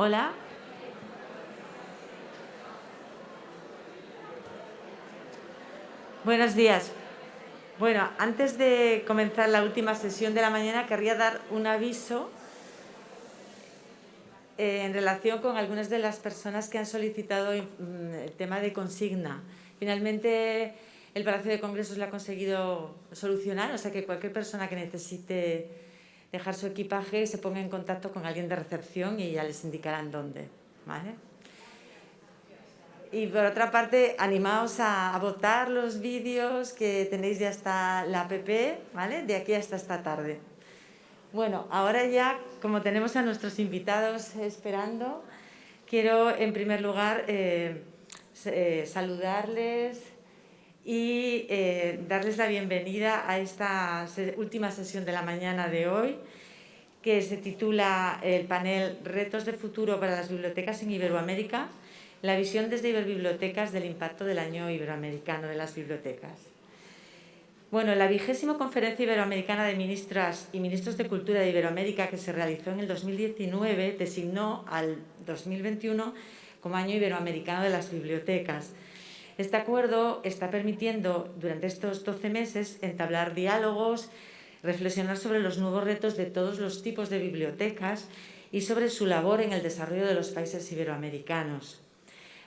Hola. Buenos días. Bueno, antes de comenzar la última sesión de la mañana, querría dar un aviso eh, en relación con algunas de las personas que han solicitado mm, el tema de consigna. Finalmente, el Palacio de Congresos lo ha conseguido solucionar, o sea que cualquier persona que necesite dejar su equipaje se ponga en contacto con alguien de recepción y ya les indicarán dónde. ¿vale? Y por otra parte, animaos a, votar los vídeos que tenéis ya hasta la app, ¿vale? De aquí hasta esta tarde. Bueno, ahora ya, como tenemos a nuestros invitados esperando, quiero en primer lugar eh, eh, saludarles y eh, darles la bienvenida a esta última sesión de la mañana de hoy, que se titula el panel Retos de futuro para las bibliotecas en Iberoamérica, la visión desde Iberbibliotecas del impacto del año iberoamericano de las bibliotecas. Bueno, la vigésima conferencia iberoamericana de ministras y ministros de Cultura de Iberoamérica que se realizó en el 2019 designó al 2021 como año iberoamericano de las bibliotecas. Este acuerdo está permitiendo durante estos 12 meses entablar diálogos, reflexionar sobre los nuevos retos de todos los tipos de bibliotecas y sobre su labor en el desarrollo de los países iberoamericanos.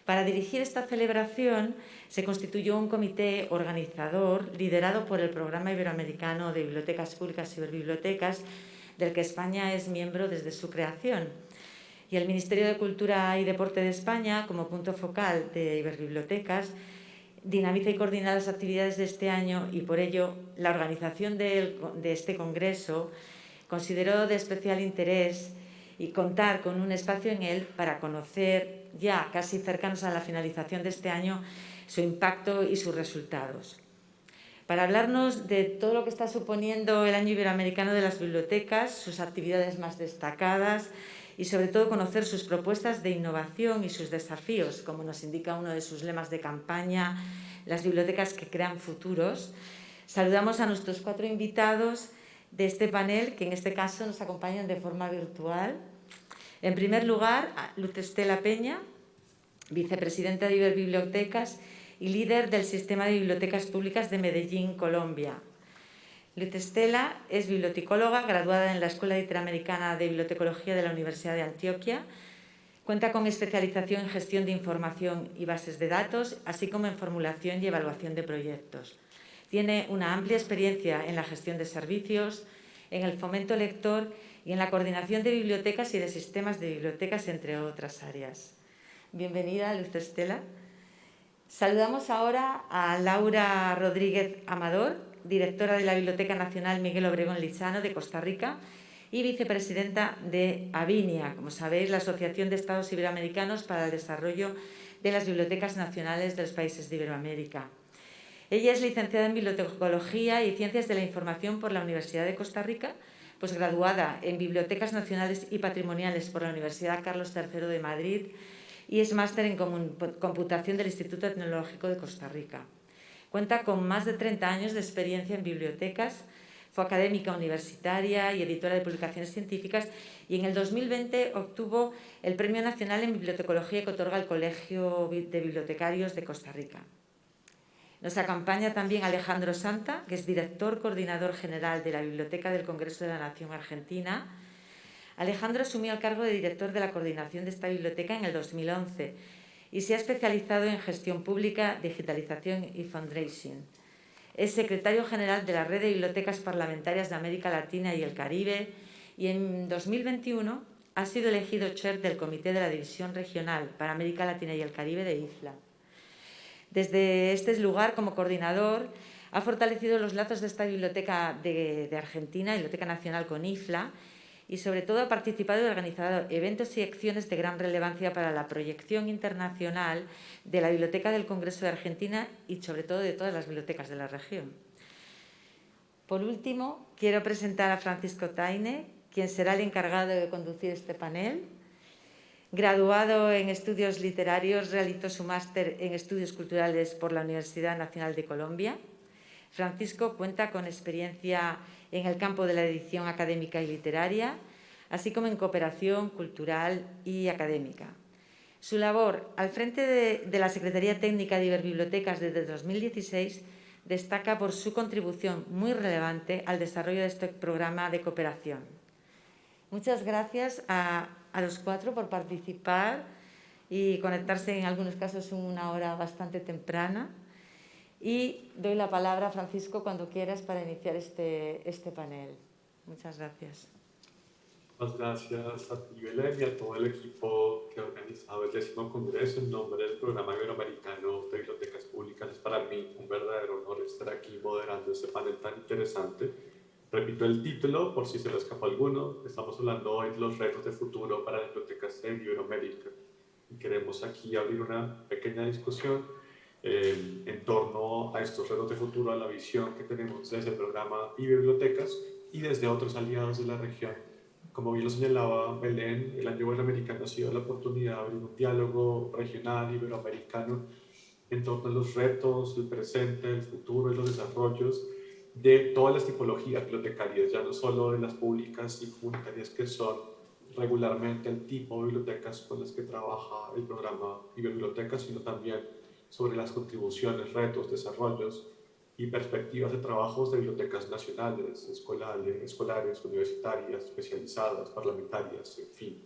Para dirigir esta celebración se constituyó un comité organizador liderado por el Programa Iberoamericano de Bibliotecas Públicas y Bibliotecas, del que España es miembro desde su creación. Y el Ministerio de Cultura y Deporte de España, como punto focal de Iberbibliotecas, dinamiza y coordina las actividades de este año y por ello la organización de, este congreso consideró de especial interés y contar con un espacio en él para conocer ya casi cercanos a la finalización de este año su impacto y sus resultados. Para hablarnos de todo lo que está suponiendo el Año Iberoamericano de las Bibliotecas, sus actividades más destacadas y sobre todo conocer sus propuestas de innovación y sus desafíos, como nos indica uno de sus lemas de campaña, las bibliotecas que crean futuros. Saludamos a nuestros cuatro invitados de este panel, que en este caso nos acompañan de forma virtual. En primer lugar, Luz Estela Peña, vicepresidenta de Iberbibliotecas y líder del Sistema de Bibliotecas Públicas de Medellín, Colombia. Luz Estela es bibliotecóloga, graduada en la Escuela Interamericana de Bibliotecología de la Universidad de Antioquia. Cuenta con especialización en gestión de información y bases de datos, así como en formulación y evaluación de proyectos. Tiene una amplia experiencia en la gestión de servicios, en el fomento lector y en la coordinación de bibliotecas y de sistemas de bibliotecas, entre otras áreas. Bienvenida, Luz Estela. Saludamos ahora a Laura Rodríguez Amador, directora de la Biblioteca Nacional Miguel Obregón Lizano de Costa Rica y vicepresidenta de Avinia, como sabéis, la Asociación de Estados Iberoamericanos para el Desarrollo de las Bibliotecas Nacionales de los Países de Iberoamérica. Ella es licenciada en Bibliotecología y Ciencias de la Información por la Universidad de Costa Rica pues graduada en Bibliotecas Nacionales y Patrimoniales por la Universidad Carlos III de Madrid y es máster en Computación del Instituto Tecnológico de Costa Rica. Cuenta con más de 30 años de experiencia en bibliotecas, fue académica universitaria y editora de publicaciones científicas y en el 2020 obtuvo el Premio Nacional en Bibliotecología que otorga el Colegio de Bibliotecarios de Costa Rica. Nos acompaña también Alejandro Santa, que es director coordinador general de la Biblioteca del Congreso de la Nación Argentina. Alejandro asumió el cargo de director de la coordinación de esta biblioteca en el 2011 y se ha especializado en gestión pública, digitalización y fundraising. Es secretario general de la Red de Bibliotecas Parlamentarias de América Latina y el Caribe y en 2021 ha sido elegido chair del Comité de la División Regional para América Latina y el Caribe de IFLA. Desde este lugar, como coordinador, ha fortalecido los lazos de esta biblioteca de, Argentina, Biblioteca Nacional con IFLA, y sobre todo ha participado y organizado eventos y acciones de gran relevancia para la proyección internacional de la Biblioteca del Congreso de Argentina y sobre todo de todas las bibliotecas de la región. Por último, quiero presentar a Francisco Taine, quien será el encargado de conducir este panel. Graduado en estudios literarios, realizó su máster en estudios culturales por la Universidad Nacional de Colombia. Francisco cuenta con experiencia en el campo de la edición académica y literaria. así como en cooperación cultural y académica. Su labor al frente de, la Secretaría Técnica de Iberbibliotecas desde 2016 destaca por su contribución muy relevante al desarrollo de este programa de cooperación. Muchas gracias a, a los cuatro por participar y conectarse en algunos casos una hora bastante temprana. Y doy la palabra a Francisco cuando quieras para iniciar este, este panel. Muchas gracias. Muchas gracias a ti, Belén, y a todo el equipo que ha organizado el décimo congreso en nombre del Programa Iberoamericano de Bibliotecas Públicas. Es para mí un verdadero honor estar aquí moderando este panel tan interesante. Repito el título, por si se lo escapó alguno. Estamos hablando hoy de los retos de futuro para las bibliotecas en Iberoamérica. Y queremos aquí abrir una pequeña discusión eh, en torno a estos retos de futuro, a la visión que tenemos desde el programa Bibliotecas y desde otros aliados de la región. Como bien lo señalaba Belén, el año iberoamericano ha sido la oportunidad de abrir un diálogo regional iberoamericano en torno a los retos, el presente, el futuro y los desarrollos de todas las tipologías bibliotecarias, ya no solo de las públicas y comunitarias que son regularmente el tipo de bibliotecas con las que trabaja el programa Iberbibliotecas, sino también sobre las contribuciones, retos, desarrollos y perspectivas de trabajos de bibliotecas nacionales, escolares, universitarias, especializadas, parlamentarias, en fin.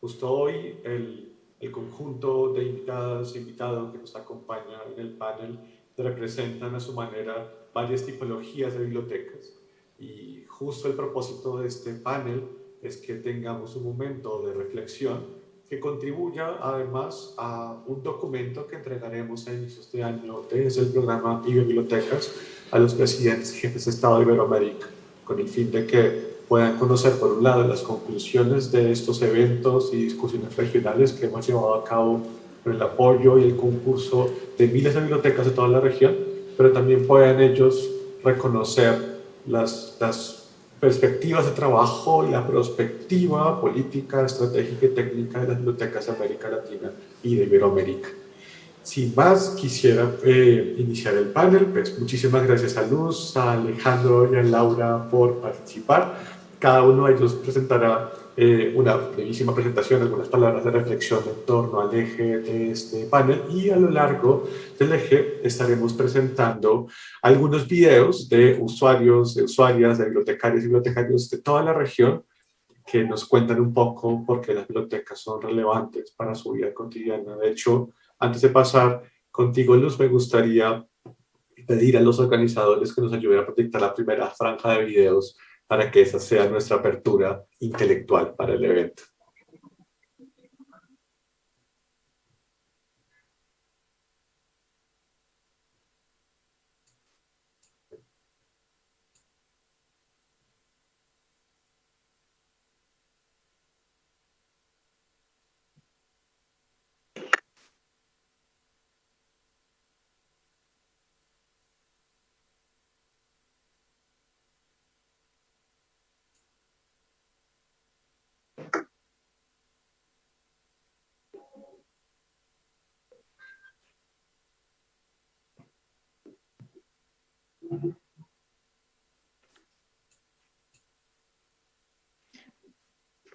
Justo hoy el, el conjunto de invitadas e invitados que nos acompaña en el panel representan a su manera varias tipologías de bibliotecas y justo el propósito de este panel es que tengamos un momento de reflexión que contribuya además a un documento que entregaremos a inicios de año desde el programa Bibliotecas a los presidentes y jefes de Estado de Iberoamérica, con el fin de que puedan conocer por un lado las conclusiones de estos eventos y discusiones regionales que hemos llevado a cabo con el apoyo y el concurso de miles de bibliotecas de toda la región, pero también puedan ellos reconocer las, las perspectivas de trabajo y la perspectiva política, estratégica y técnica de las bibliotecas de América Latina y de Iberoamérica. Sin más, quisiera eh, iniciar el panel. Pues muchísimas gracias a Luz, a Alejandro y a Laura por participar. Cada uno de ellos presentará eh, una brevísima presentación, algunas palabras de reflexión en torno al eje de este panel y a lo largo del eje estaremos presentando algunos videos de usuarios, de usuarias, de bibliotecarios y bibliotecarios de toda la región que nos cuentan un poco por qué las bibliotecas son relevantes para su vida cotidiana. De hecho, antes de pasar contigo, Luz, me gustaría pedir a los organizadores que nos ayuden a proyectar la primera franja de videos para que esa sea nuestra apertura intelectual para el evento.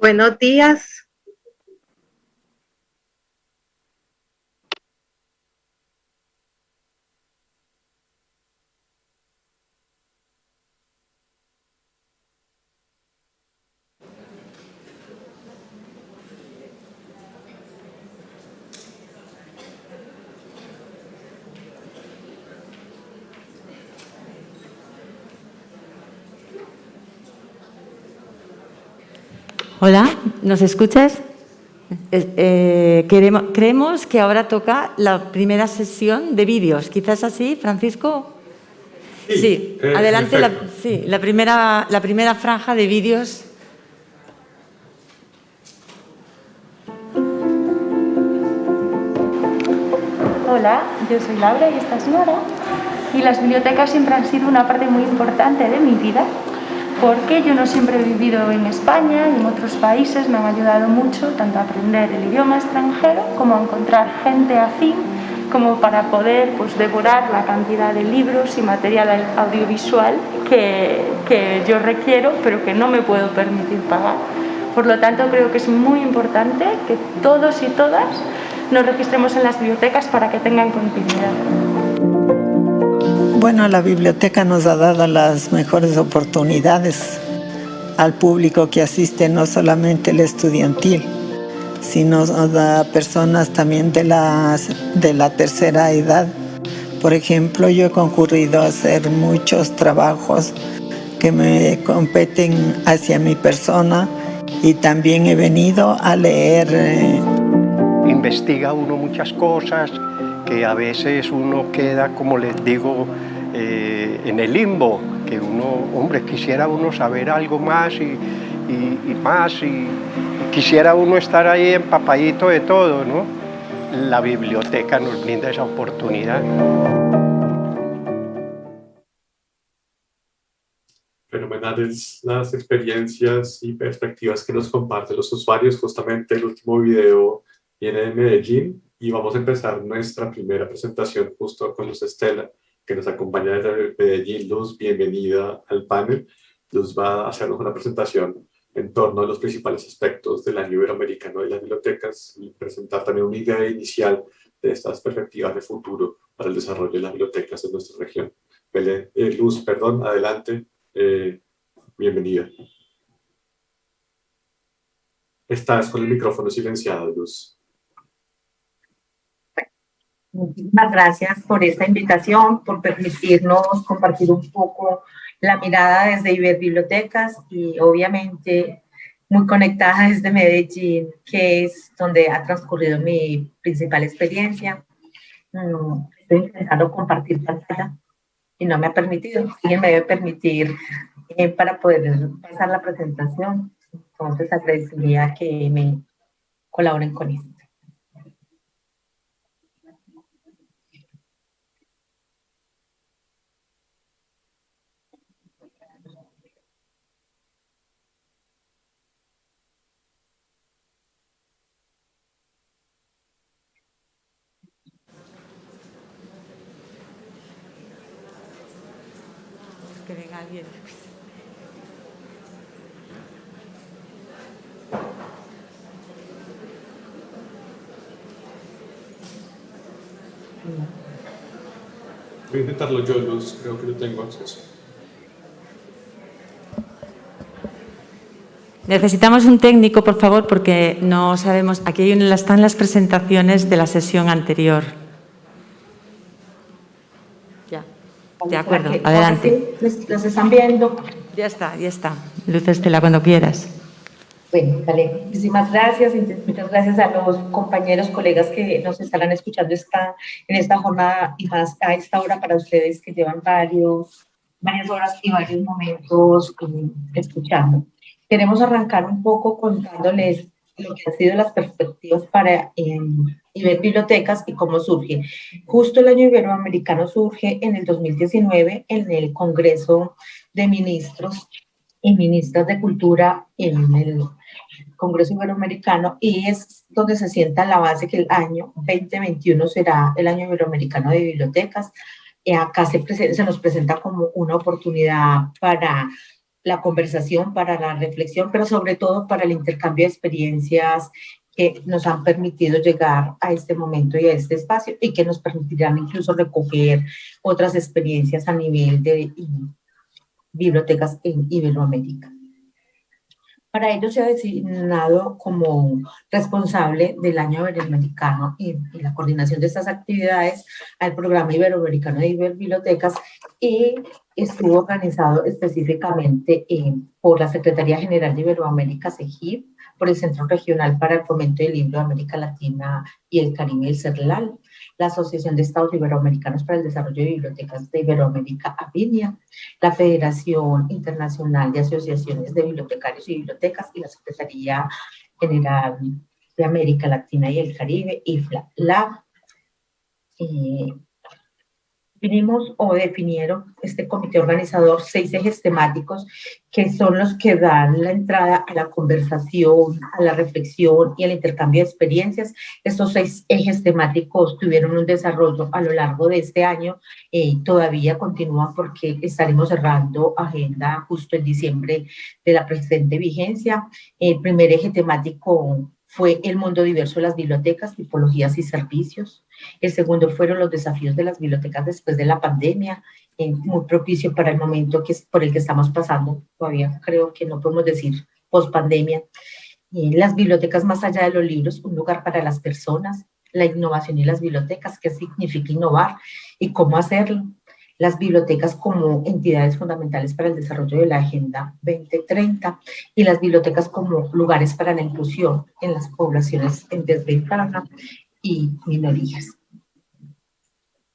Buenos días. Hola, ¿nos escuchas? Eh, queremos, creemos que ahora toca la primera sesión de vídeos. ¿Quizás así, Francisco? Sí, eh, adelante la, sí, la, primera, la primera franja de vídeos. Hola, yo soy Laura y esta es Nora. Y las bibliotecas siempre han sido una parte muy importante de mi vida porque yo no siempre he vivido en España y en otros países me han ayudado mucho tanto a aprender el idioma extranjero como a encontrar gente afín como para poder pues, devorar la cantidad de libros y material audiovisual que, que yo requiero pero que no me puedo permitir pagar Por lo tanto, creo que es muy importante que todos y todas nos registremos en las bibliotecas para que tengan continuidad. Bueno, la biblioteca nos ha dado las mejores oportunidades al público que asiste, no solamente el estudiantil, sino a personas también de, las, de la tercera edad. Por ejemplo, yo he concurrido a hacer muchos trabajos que me competen hacia mi persona y también he venido a leer. Eh, Investiga uno muchas cosas que a veces uno queda, como les digo, eh, en el limbo, que uno, hombre, quisiera uno saber algo más y, y, más y, quisiera uno estar ahí empapadito de todo, ¿no? La biblioteca nos brinda esa oportunidad. Fenomenales las experiencias y perspectivas que nos comparten los usuarios. Justamente el último video viene de Medellín y vamos a empezar nuestra primera presentación justo con Luz Estela, que nos acompaña desde Medellín. Luz, bienvenida al panel. Luz va a hacernos una presentación en torno a los principales aspectos del año iberoamericano de las bibliotecas y presentar también una idea inicial de estas perspectivas de futuro para el desarrollo de las bibliotecas en nuestra región. Eh, Luz, perdón, adelante. Eh, bienvenida. Estás con el micrófono silenciado, Luz. Muchísimas gracias por esta invitación, por permitirnos compartir un poco la mirada desde Iber Bibliotecas y obviamente muy conectada desde Medellín, que es donde ha transcurrido mi principal experiencia. Mm, estoy intentando compartir pantalla y no me ha permitido. Alguien me debe permitir eh, para poder pasar la presentación. Entonces agradecería que me colaboren con esto. Alguien. Voy a intentarlo yo, Luz, creo que no tengo acceso. Necesitamos un técnico, por favor, porque no sabemos... Aquí están las presentaciones de la sesión anterior. De acuerdo, adelante. ¿Los están viendo? Ya está, ya está. Luz Estela, cuando quieras. Bueno, vale. Muchísimas gracias. Muchas gracias a los compañeros, colegas que nos estarán escuchando esta, en esta jornada y más a esta hora para ustedes que llevan varios, varias horas y varios momentos eh, escuchando. Queremos arrancar un poco contándoles lo que han sido las perspectivas para eh, bibliotecas y cómo surge. Justo el año iberoamericano surge en el 2019 en el Congreso de Ministros y Ministras de Cultura en el Congreso Iberoamericano y es donde se sienta la base que el año 2021 será el año iberoamericano de bibliotecas. Y acá se, se nos presenta como una oportunidad para la conversación, para la reflexión, pero sobre todo para el intercambio de experiencias que nos han permitido llegar a este momento y a este espacio y que nos permitirán incluso recoger otras experiencias a nivel de bibliotecas en Iberoamérica. Para ello se ha designado como responsable del año iberoamericano y, la coordinación de estas actividades al programa iberoamericano de bibliotecas y estuvo organizado específicamente por la Secretaría General de Iberoamérica, CEGIP, por el Centro Regional para el Fomento del Libro de América Latina y el Caribe, el CERLAL, la Asociación de Estados Iberoamericanos para el Desarrollo de Bibliotecas de Iberoamérica, ABINIA, la Federación Internacional de Asociaciones de Bibliotecarios y Bibliotecas y la Secretaría General de América Latina y el Caribe, IFLA. La, eh, Vinimos o definieron este comité organizador seis ejes temáticos que son los que dan la entrada a la conversación, a la reflexión y al intercambio de experiencias. Estos seis ejes temáticos tuvieron un desarrollo a lo largo de este año y eh, todavía continúan porque estaremos cerrando agenda justo en diciembre de la presente vigencia. El primer eje temático fue el mundo diverso de las bibliotecas, tipologías y servicios. El segundo fueron los desafíos de las bibliotecas después de la pandemia, eh, muy propicio para el momento que, por el que estamos pasando. Todavía creo que no podemos decir post-pandemia. Eh, las bibliotecas más allá de los libros, un lugar para las personas, la innovación y las bibliotecas, qué significa innovar y cómo hacerlo las bibliotecas como entidades fundamentales para el desarrollo de la Agenda 2030 y las bibliotecas como lugares para la inclusión en las poblaciones en desventaja y minorías.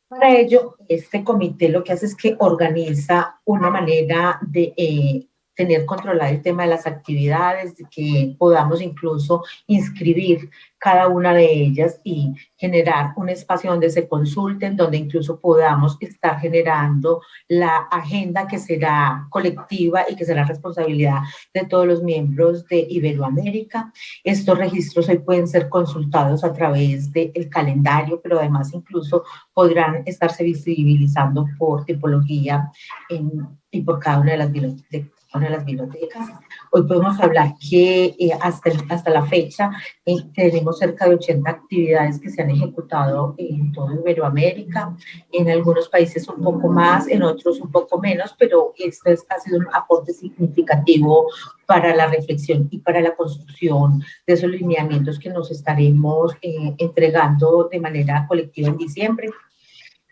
Para ello, este comité lo que hace es que organiza una manera de eh, tener controlado el tema de las actividades, que podamos incluso inscribir cada una de ellas y generar un espacio donde se consulten, donde incluso podamos estar generando la agenda que será colectiva y que será responsabilidad de todos los miembros de Iberoamérica. Estos registros hoy pueden ser consultados a través del calendario, pero además incluso podrán estarse visibilizando por tipología y por cada una de las bibliotecas de las bibliotecas. Hoy podemos hablar que eh, hasta, hasta la fecha eh, tenemos cerca de 80 actividades que se han ejecutado en toda Iberoamérica, en algunos países un poco más, en otros un poco menos, pero esto es, ha sido un aporte significativo para la reflexión y para la construcción de esos lineamientos que nos estaremos eh, entregando de manera colectiva en diciembre.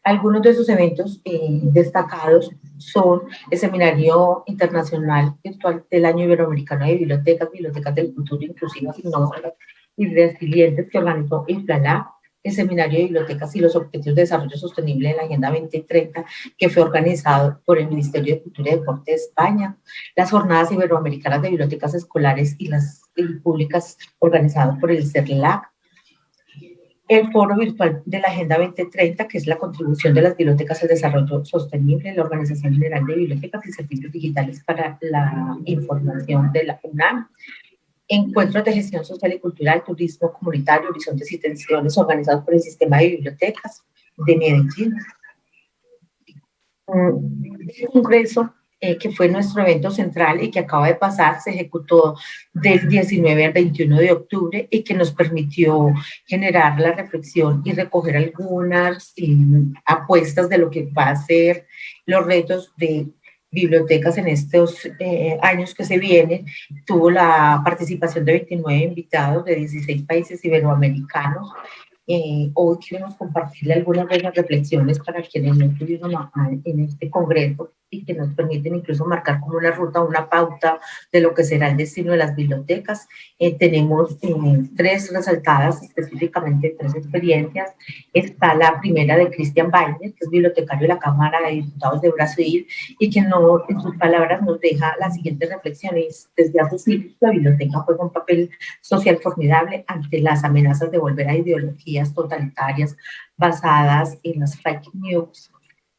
Algunos de esos eventos eh, destacados son el Seminario Internacional Virtual del Año Iberoamericano de Bibliotecas, Bibliotecas del Futuro Inclusivas, Innovadoras y Resilientes que organizó IFLALA, el Seminario de Bibliotecas y los Objetivos de Desarrollo Sostenible en la Agenda 2030, que fue organizado por el Ministerio de Cultura y Deporte de España, las Jornadas Iberoamericanas de Bibliotecas Escolares y las públicas organizadas por el CERLAC, el foro virtual de la Agenda 2030, que es la contribución de las bibliotecas al desarrollo sostenible, la Organización General de Bibliotecas y Servicios Digitales para la Información de la UNAM, encuentros de gestión social y cultural, turismo comunitario, horizontes y tensiones organizados por el Sistema de Bibliotecas de Medellín. Un congreso eh, que fue nuestro evento central y que acaba de pasar, se ejecutó del 19 al 21 de octubre y que nos permitió generar la reflexión y recoger algunas eh, apuestas de lo que va a ser los retos de bibliotecas en estos eh, años que se vienen. Tuvo la participación de 29 invitados de 16 países iberoamericanos eh, hoy queremos compartirle algunas de las reflexiones para quienes no estuvieron en este congreso y que nos permiten incluso marcar como una ruta, una pauta de lo que será el destino de las bibliotecas. Eh, tenemos eh, tres resaltadas, específicamente tres experiencias. Está la primera de Christian Weiner, que es bibliotecario de la Cámara de Diputados de Brasil y que no, en sus palabras nos deja las siguientes reflexiones. Desde hace siglos la biblioteca juega un papel social formidable ante las amenazas de volver a ideologías totalitarias basadas en las fake news.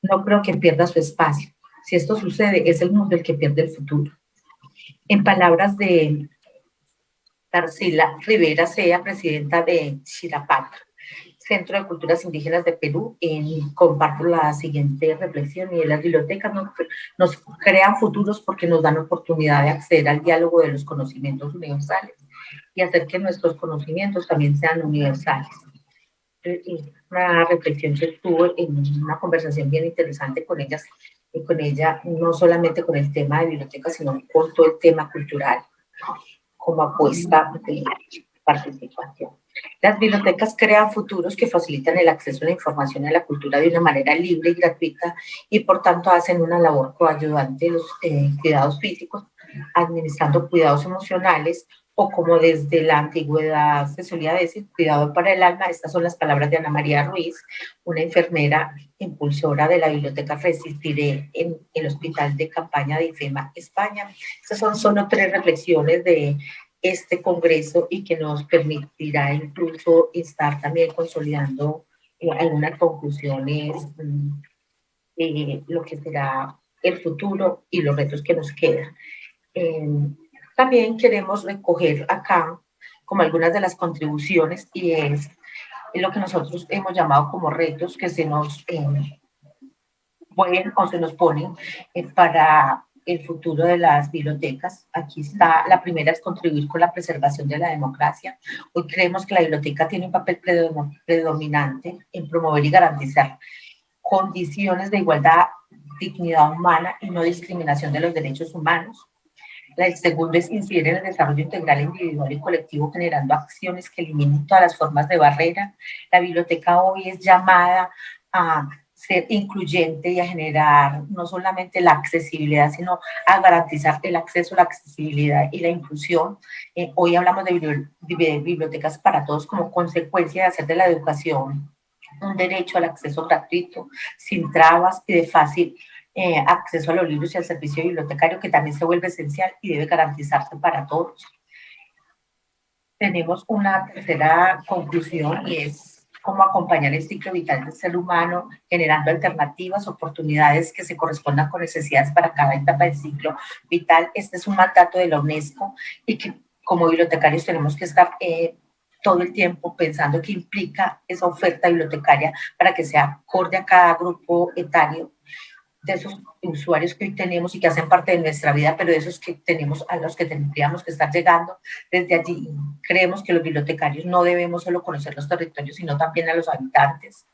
No creo que pierda su espacio si esto sucede, es el mundo el que pierde el futuro. En palabras de Tarsila Rivera Sea, presidenta de Chirapatra, Centro de Culturas Indígenas de Perú, en, comparto la siguiente reflexión, y las bibliotecas nos, nos crean futuros porque nos dan oportunidad de acceder al diálogo de los conocimientos universales y hacer que nuestros conocimientos también sean universales una reflexión que tuve en una conversación bien interesante con ellas con ella, no solamente con el tema de biblioteca, sino con todo el tema cultural como apuesta de participación. Las bibliotecas crean futuros que facilitan el acceso a la información y a la cultura de una manera libre y gratuita y por tanto hacen una labor coayudante de los eh, cuidados físicos, administrando cuidados emocionales, o como desde la antigüedad se solía decir, cuidado para el alma, estas son las palabras de Ana María Ruiz, una enfermera impulsora de la Biblioteca Resistiré en el Hospital de Campaña de IFEMA, España. Estas son solo tres reflexiones de este congreso y que nos permitirá incluso estar también consolidando eh, algunas conclusiones mm, eh, lo que será el futuro y los retos que nos quedan. Em, también queremos recoger acá como algunas de las contribuciones y es lo que nosotros hemos llamado como retos que se nos eh, pueden o se nos ponen eh, para el futuro de las bibliotecas. Aquí está, la primera es contribuir con la preservación de la democracia. Hoy creemos que la biblioteca tiene un papel predominante en promover y garantizar condiciones de igualdad, dignidad humana y no discriminación de los derechos humanos. El segundo es incidir en el desarrollo integral individual y colectivo generando acciones que eliminen todas las formas de barrera. La biblioteca hoy es llamada a ser incluyente y a generar no solamente la accesibilidad, sino a garantizar el acceso, la accesibilidad y la inclusión. Eh, hoy hablamos de bibliotecas para todos como consecuencia de hacer de la educación un derecho al acceso gratuito, sin trabas y de fácil eh, acceso a los libros y al servicio bibliotecario, que también se vuelve esencial y debe garantizarse para todos. Tenemos una tercera conclusión y es cómo acompañar el ciclo vital del ser humano, generando alternativas, oportunidades que se correspondan con necesidades para cada etapa del ciclo vital. Este es un mandato de la UNESCO y que como bibliotecarios tenemos que estar eh, todo el tiempo pensando qué implica esa oferta bibliotecaria para que sea acorde a cada grupo etario de esos usuarios que hoy tenemos y que hacen parte de nuestra vida, pero de esos que tenemos, a los que tendríamos que estar llegando. Desde allí creemos que los bibliotecarios no debemos solo conocer los territorios, sino también a los habitantes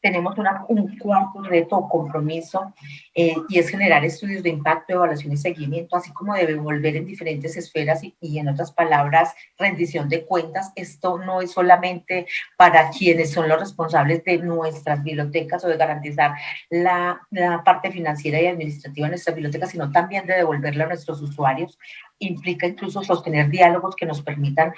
tenemos un cuarto reto o compromiso eh, y es generar estudios de impacto, evaluación y seguimiento, así como de devolver en diferentes esferas y, y, en otras palabras, rendición de cuentas. Esto no es solamente para quienes son los responsables de nuestras bibliotecas o de garantizar la, la parte financiera y administrativa de nuestras bibliotecas, sino también de devolverla a nuestros usuarios implica incluso sostener diálogos que nos permitan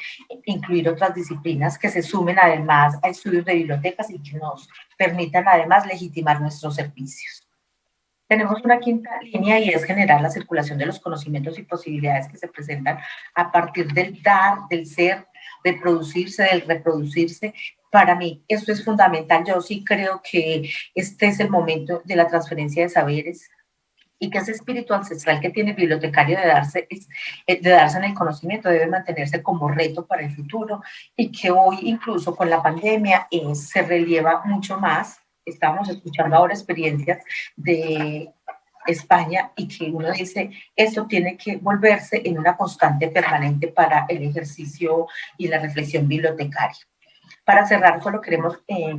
incluir otras disciplinas que se sumen además a estudios de bibliotecas y que nos permitan además legitimar nuestros servicios. Tenemos una quinta línea y es generar la circulación de los conocimientos y posibilidades que se presentan a partir del dar, del ser, de producirse, del reproducirse. Para mí esto es fundamental. Yo sí creo que este es el momento de la transferencia de saberes, y que ese espíritu ancestral que tiene el bibliotecario de darse, eh, de darse en el conocimiento debe mantenerse como reto para el futuro y que hoy incluso con la pandemia eh, se relieva mucho más. Estamos escuchando ahora experiencias de España y que uno dice, esto tiene que volverse en una constante permanente para el ejercicio y la reflexión bibliotecaria. Para cerrar, solo queremos eh,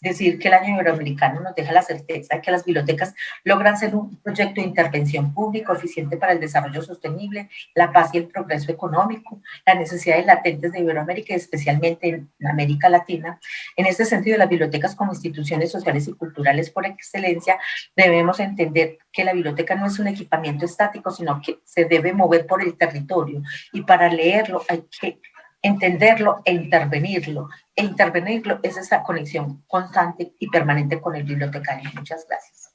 decir que el año iberoamericano nos deja la certeza de que las bibliotecas logran ser un proyecto de intervención público eficiente para el desarrollo sostenible, la paz y el progreso económico, las necesidades latentes de Iberoamérica y especialmente en América Latina. En este sentido, las bibliotecas como instituciones sociales y culturales por excelencia debemos entender que la biblioteca no es un equipamiento estático, sino que se debe mover por el territorio y para leerlo hay que entenderlo e intervenirlo. E intervenirlo es esa conexión constante y permanente con el bibliotecario. Muchas gracias.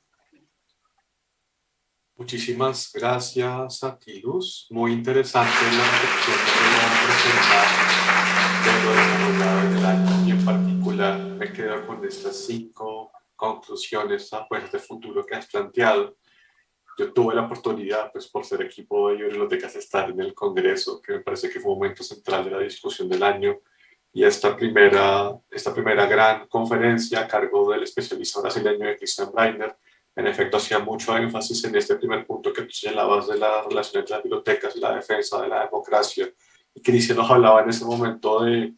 Muchísimas gracias a ti, Luz. Muy interesante la reflexión que presentar de lo desarrollado en el año y en particular me quedo con estas cinco conclusiones a pues, de futuro que has planteado yo tuve la oportunidad, pues por ser equipo de bibliotecas, estar en el Congreso, que me parece que fue un momento central de la discusión del año, y esta primera, esta primera gran conferencia a cargo del especialista brasileño de Christian Breiner, en efecto hacía mucho énfasis en este primer punto que tú señalabas de la relación entre las bibliotecas y la defensa de la democracia, y Cristian nos hablaba en ese momento de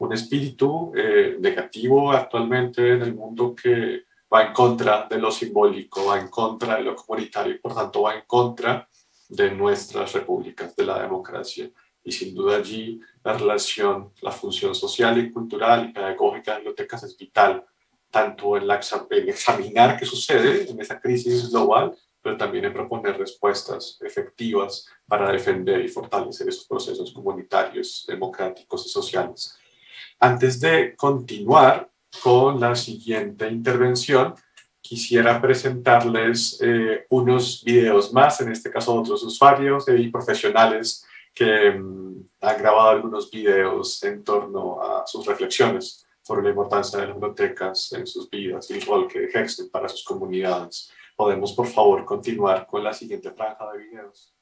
un espíritu eh, negativo actualmente en el mundo que va en contra de lo simbólico, va en contra de lo comunitario y por tanto va en contra de nuestras repúblicas, de la democracia. Y sin duda allí la relación, la función social y cultural y pedagógica de bibliotecas es vital, tanto en, en examinar qué sucede en esa crisis global, pero también en proponer respuestas efectivas para defender y fortalecer esos procesos comunitarios, democráticos y sociales. Antes de continuar, con la siguiente intervención. Quisiera presentarles eh, unos videos más, en este caso otros usuarios y profesionales que mm, han grabado algunos videos en torno a sus reflexiones sobre la importancia de las bibliotecas en sus vidas y el rol que ejercen para sus comunidades. Podemos, por favor, continuar con la siguiente franja de videos.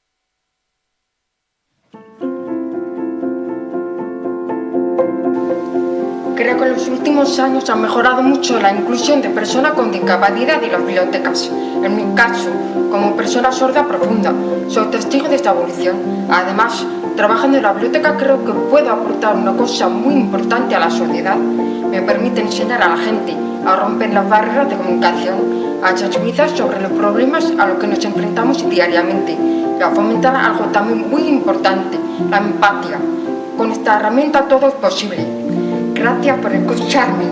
Creo que en los últimos años ha mejorado mucho la inclusión de personas con discapacidad en las bibliotecas. En mi caso, como persona sorda profunda, soy testigo de esta evolución. Además, trabajando en la biblioteca creo que puedo aportar una cosa muy importante a la sociedad. Me permite enseñar a la gente a romper las barreras de comunicación, a sensibilizar sobre los problemas a los que nos enfrentamos diariamente y a fomentar algo también muy importante, la empatía. Con esta herramienta todo es posible. Gracias por escucharme.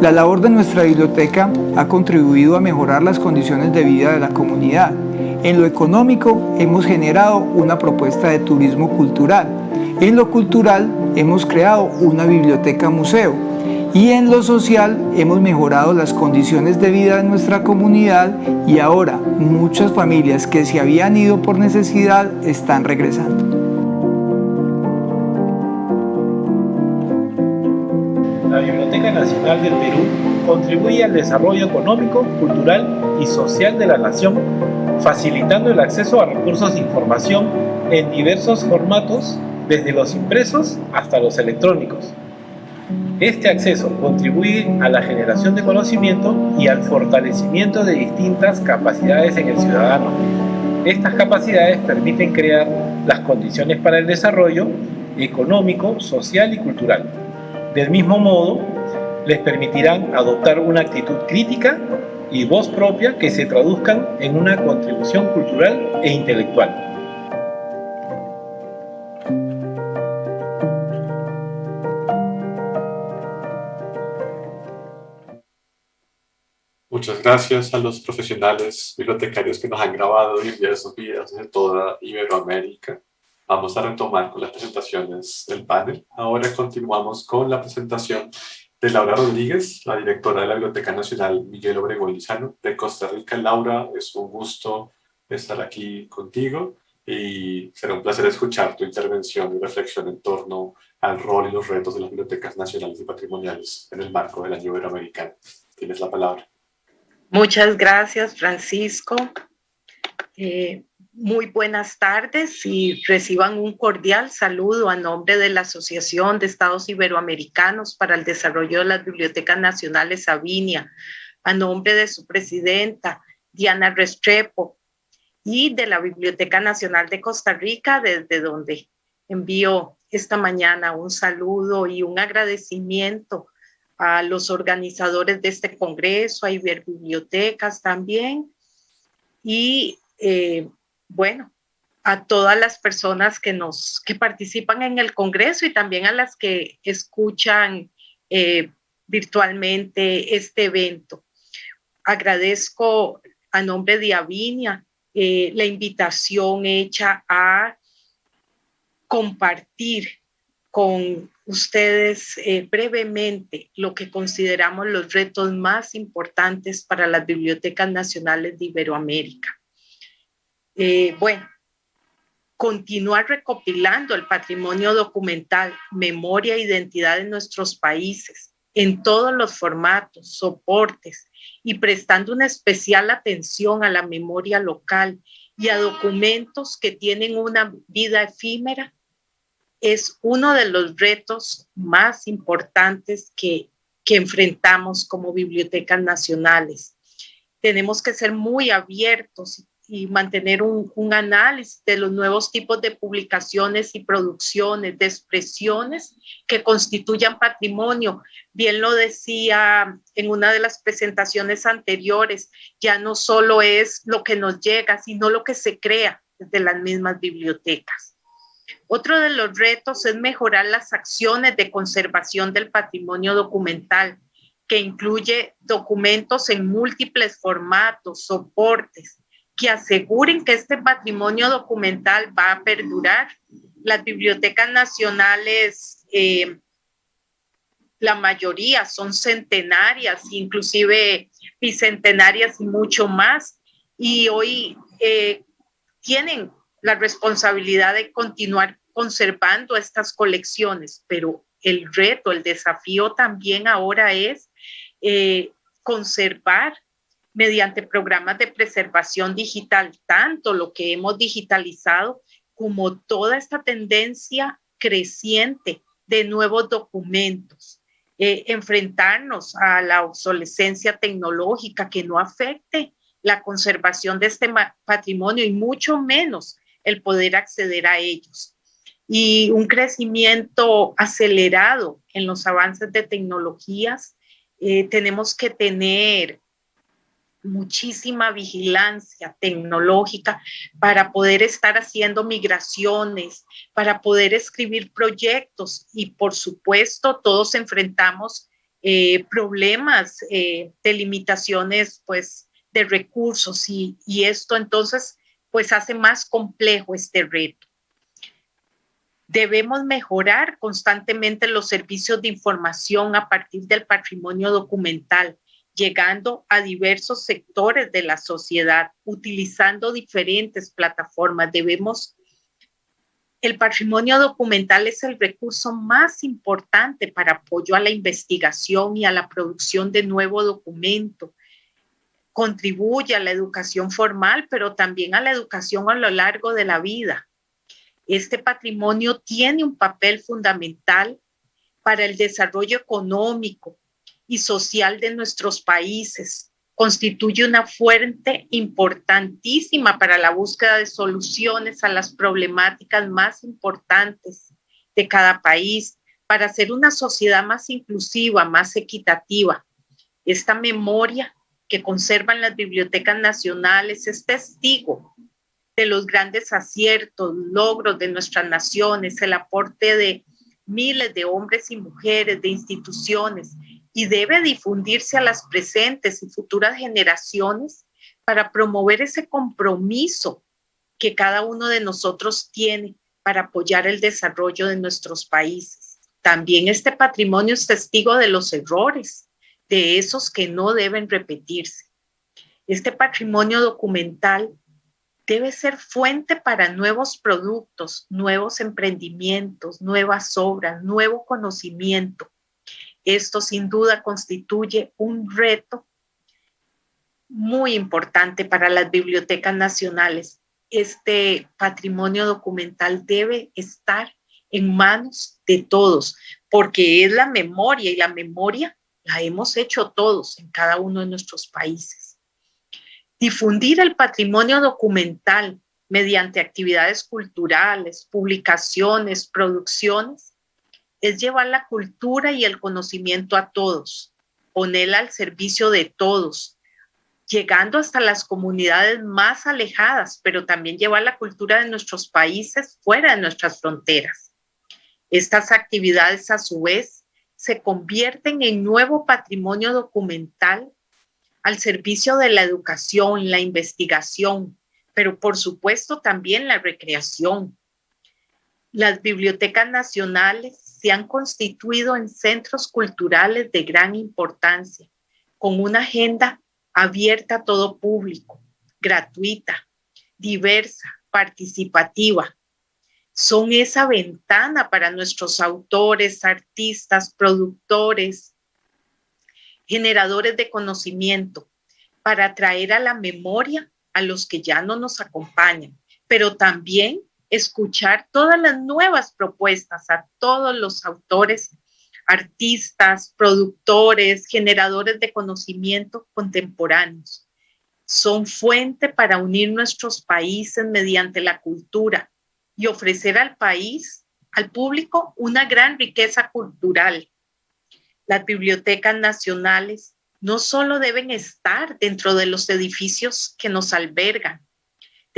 La labor de nuestra biblioteca ha contribuido a mejorar las condiciones de vida de la comunidad. En lo económico hemos generado una propuesta de turismo cultural. En lo cultural hemos creado una biblioteca museo y en lo social hemos mejorado las condiciones de vida de nuestra comunidad y ahora muchas familias que se habían ido por necesidad están regresando. La Biblioteca Nacional del Perú contribuye al desarrollo económico, cultural y social de la nación, facilitando el acceso a recursos de información en diversos formatos, desde los impresos hasta los electrónicos. Este acceso contribuye a la generación de conocimiento y al fortalecimiento de distintas capacidades en el ciudadano. Estas capacidades permiten crear las condiciones para el desarrollo económico, social y cultural. Del mismo modo, les permitirán adoptar una actitud crítica y voz propia que se traduzcan en una contribución cultural e intelectual. Muchas gracias a los profesionales bibliotecarios que nos han grabado y enviado esos videos de toda Iberoamérica. Vamos a retomar con las presentaciones del panel. Ahora continuamos con la presentación de Laura Rodríguez, la directora de la Biblioteca Nacional Miguel Obregón Lizano de Costa Rica. Laura, es un gusto estar aquí contigo y será un placer escuchar tu intervención y reflexión en torno al rol y los retos de las bibliotecas nacionales y patrimoniales en el marco del año iberoamericano. Tienes la palabra. Muchas gracias, Francisco. Eh, muy buenas tardes y reciban un cordial saludo a nombre de la Asociación de Estados Iberoamericanos para el Desarrollo de las Bibliotecas Nacionales Sabinia, a nombre de su presidenta, Diana Restrepo, y de la Biblioteca Nacional de Costa Rica, desde donde envío esta mañana un saludo y un agradecimiento a los organizadores de este congreso, a Iberbibliotecas también, y eh, bueno, a todas las personas que, nos, que participan en el congreso y también a las que escuchan eh, virtualmente este evento. Agradezco a nombre de Avinia eh, la invitación hecha a compartir con ustedes eh, brevemente lo que consideramos los retos más importantes para las bibliotecas nacionales de Iberoamérica. Eh, bueno, continuar recopilando el patrimonio documental, memoria e identidad de nuestros países en todos los formatos, soportes y prestando una especial atención a la memoria local y a documentos que tienen una vida efímera es uno de los retos más importantes que, enfrentamos como bibliotecas nacionales. Tenemos que ser muy abiertos y mantener un, un, análisis de los nuevos tipos de publicaciones y producciones, de expresiones que constituyan patrimonio. Bien lo decía en una de las presentaciones anteriores, ya no solo es lo que nos llega, sino lo que se crea desde las mismas bibliotecas. Otro de los retos es mejorar las acciones de conservación del patrimonio documental, que incluye documentos en múltiples formatos, soportes, que aseguren que este patrimonio documental va a perdurar. Las bibliotecas nacionales, eh, la mayoría son centenarias, inclusive bicentenarias y mucho más. Y hoy eh, tienen la responsabilidad de continuar conservando estas colecciones, pero el reto, el desafío también ahora es eh, conservar mediante programas de preservación digital, tanto lo que hemos digitalizado como toda esta tendencia creciente de nuevos documentos, eh, enfrentarnos a la obsolescencia tecnológica que no afecte la conservación de este patrimonio y mucho menos el poder acceder a ellos. Y un crecimiento acelerado en los avances de tecnologías. Eh, tenemos que tener muchísima vigilancia tecnológica para poder estar haciendo migraciones, para poder escribir proyectos y por supuesto todos enfrentamos eh, problemas eh, de limitaciones pues de recursos y, y esto entonces pues hace más complejo este reto. Debemos mejorar constantemente los servicios de información a partir del patrimonio documental llegando a diversos sectores de la sociedad, utilizando diferentes plataformas. Debemos, el patrimonio documental es el recurso más importante para apoyo a la investigación y a la producción de nuevo documento. Contribuye a la educación formal, pero también a la educación a lo largo de la vida. Este patrimonio tiene un papel fundamental para el desarrollo económico, y social de nuestros países. Constituye una fuente importantísima para la búsqueda de soluciones a las problemáticas más importantes de cada país, para hacer una sociedad más inclusiva, más equitativa. Esta memoria que conservan las bibliotecas nacionales es testigo de los grandes aciertos, logros de nuestras naciones, el aporte de miles de hombres y mujeres, de instituciones y debe difundirse a las presentes y futuras generaciones para promover ese compromiso que cada uno de nosotros tiene para apoyar el desarrollo de nuestros países. También este patrimonio es testigo de los errores, de esos que no deben repetirse. Este patrimonio documental debe ser fuente para nuevos productos, nuevos emprendimientos, nuevas obras, nuevo conocimiento, esto sin duda constituye un reto muy importante para las bibliotecas nacionales. Este patrimonio documental debe estar en manos de todos, porque es la memoria y la memoria la hemos hecho todos en cada uno de nuestros países. Difundir el patrimonio documental mediante actividades culturales, publicaciones, producciones, es llevar la cultura y el conocimiento a todos, ponerla al servicio de todos, llegando hasta las comunidades más alejadas, pero también llevar la cultura de nuestros países fuera de nuestras fronteras. Estas actividades a su vez se convierten en nuevo patrimonio documental al servicio de la educación, la investigación, pero por supuesto también la recreación. Las bibliotecas nacionales se han constituido en centros culturales de gran importancia, con una agenda abierta a todo público, gratuita, diversa, participativa. Son esa ventana para nuestros autores, artistas, productores, generadores de conocimiento, para traer a la memoria a los que ya no nos acompañan, pero también escuchar todas las nuevas propuestas a todos los autores, artistas, productores, generadores de conocimiento contemporáneos. Son fuente para unir nuestros países mediante la cultura y ofrecer al país, al público, una gran riqueza cultural. Las bibliotecas nacionales no solo deben estar dentro de los edificios que nos albergan,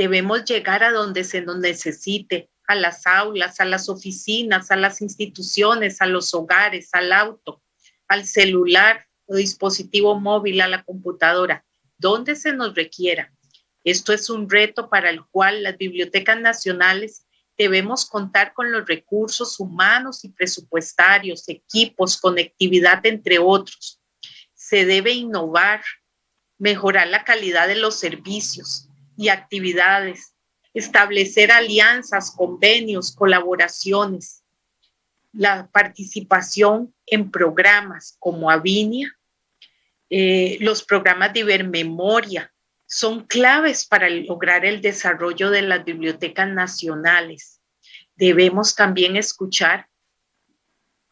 Debemos llegar a donde se nos necesite, a las aulas, a las oficinas, a las instituciones, a los hogares, al auto, al celular o dispositivo móvil, a la computadora, donde se nos requiera. Esto es un reto para el cual las bibliotecas nacionales debemos contar con los recursos humanos y presupuestarios, equipos, conectividad, entre otros. Se debe innovar, mejorar la calidad de los servicios, y actividades, establecer alianzas, convenios, colaboraciones, la participación en programas como Avinia, eh, los programas de Ibermemoria, son claves para lograr el desarrollo de las bibliotecas nacionales. Debemos también escuchar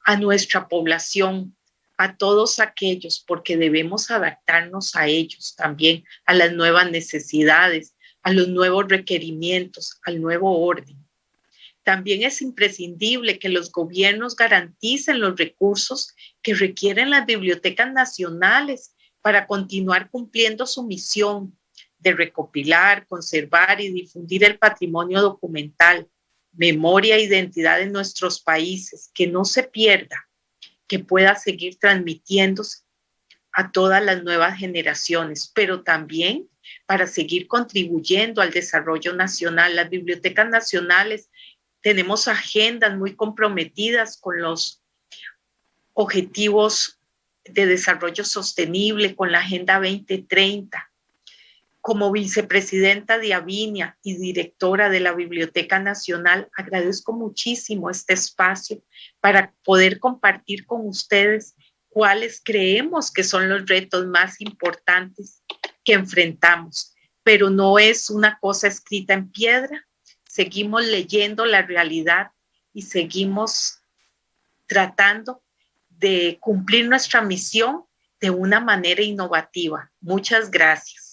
a nuestra población, a todos aquellos, porque debemos adaptarnos a ellos también, a las nuevas necesidades, a los nuevos requerimientos, al nuevo orden. También es imprescindible que los gobiernos garanticen los recursos que requieren las bibliotecas nacionales para continuar cumpliendo su misión de recopilar, conservar y difundir el patrimonio documental, memoria e identidad de nuestros países, que no se pierda, que pueda seguir transmitiéndose a todas las nuevas generaciones, pero también para seguir contribuyendo al desarrollo nacional. Las bibliotecas nacionales tenemos agendas muy comprometidas con los objetivos de desarrollo sostenible, con la Agenda 2030 como vicepresidenta de Avinia y directora de la Biblioteca Nacional, agradezco muchísimo este espacio para poder compartir con ustedes cuáles creemos que son los retos más importantes que enfrentamos. Pero no es una cosa escrita en piedra, seguimos leyendo la realidad y seguimos tratando de cumplir nuestra misión de una manera innovativa. Muchas gracias.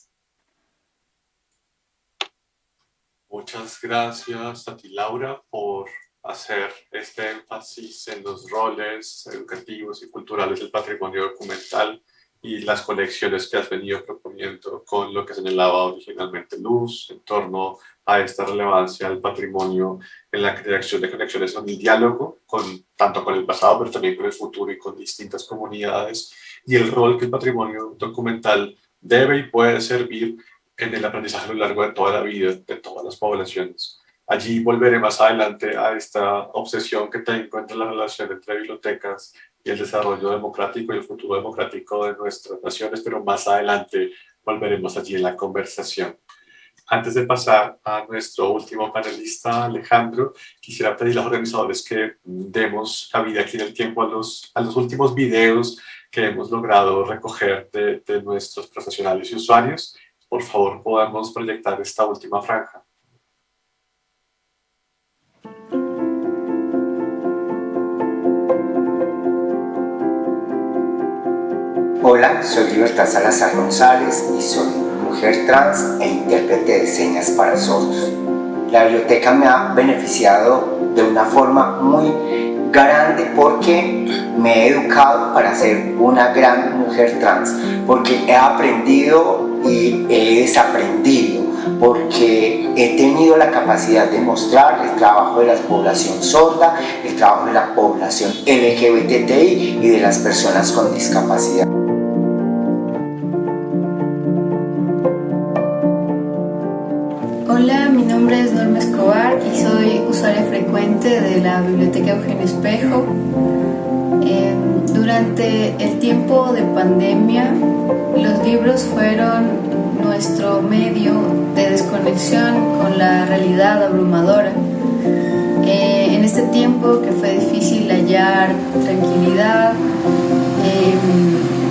Muchas gracias a ti, Laura, por hacer este énfasis en los roles educativos y culturales del patrimonio documental y las conexiones que has venido proponiendo con lo que señalaba originalmente Luz en torno a esta relevancia del patrimonio en la creación de conexiones en el diálogo, con, tanto con el pasado, pero también con el futuro y con distintas comunidades, y el rol que el patrimonio documental debe y puede servir en el aprendizaje a lo largo de toda la vida de todas las poblaciones. Allí volveré más adelante a esta obsesión que tengo entre la relación entre bibliotecas y el desarrollo democrático y el futuro democrático de nuestras naciones, pero más adelante volveremos allí en la conversación. Antes de pasar a nuestro último panelista, Alejandro, quisiera pedir a los organizadores que demos cabida aquí en el tiempo a los, a los últimos videos que hemos logrado recoger de, de nuestros profesionales y usuarios por favor podamos proyectar esta última franja. Hola, soy Libertad Salazar González y soy mujer trans e intérprete de señas para sordos. La biblioteca me ha beneficiado de una forma muy grande porque me he educado para ser una gran mujer trans, porque he aprendido y he desaprendido porque he tenido la capacidad de mostrar el trabajo de la población sorda, el trabajo de la población LGBTI y de las personas con discapacidad. Hola, mi nombre es Norma Escobar y soy usuaria frecuente de la Biblioteca Eugenio Espejo. Eh, durante el tiempo de pandemia, los libros fueron nuestro medio de desconexión con la realidad abrumadora. Eh, en este tiempo que fue difícil hallar tranquilidad, eh,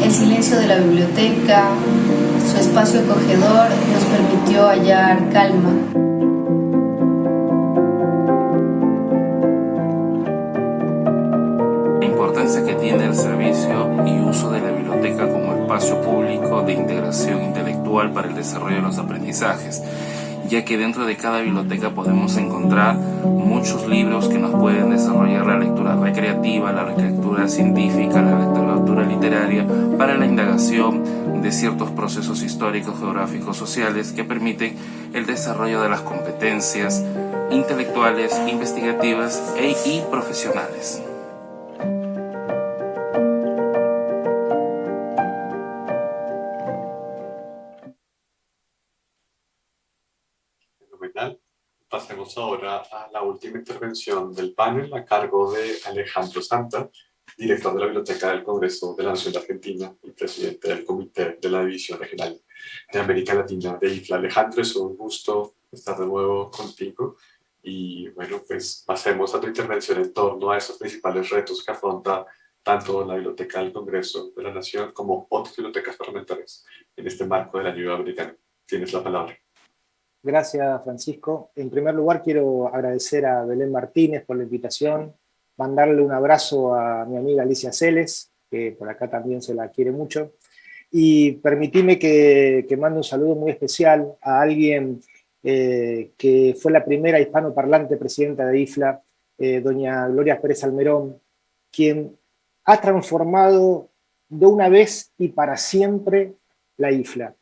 el silencio de la biblioteca, su espacio acogedor nos permitió hallar calma. Importancia que tiene el servicio y uso de la biblioteca como espacio público de integración intelectual para el desarrollo de los aprendizajes ya que dentro de cada biblioteca podemos encontrar muchos libros que nos pueden desarrollar la lectura recreativa, la lectura científica, la lectura literaria para la indagación de ciertos procesos históricos, geográficos, sociales que permiten el desarrollo de las competencias intelectuales, investigativas e, y profesionales. Ahora a la última intervención del panel a cargo de Alejandro Santa, director de la Biblioteca del Congreso de la Nación de Argentina y presidente del Comité de la División Regional de América Latina de IFLA. Alejandro, es un gusto estar de nuevo contigo y bueno, pues pasemos a tu intervención en torno a esos principales retos que afronta tanto la Biblioteca del Congreso de la Nación como otras bibliotecas parlamentarias en este marco del año americano. Tienes la palabra. Gracias, Francisco. En primer lugar, quiero agradecer a Belén Martínez por la invitación, mandarle un abrazo a mi amiga Alicia Celes, que por acá también se la quiere mucho, y permitime que, que mande un saludo muy especial a alguien eh, que fue la primera hispanoparlante presidenta de IFLA, eh, doña Gloria Pérez Almerón, quien ha transformado de una vez y para siempre la IFLA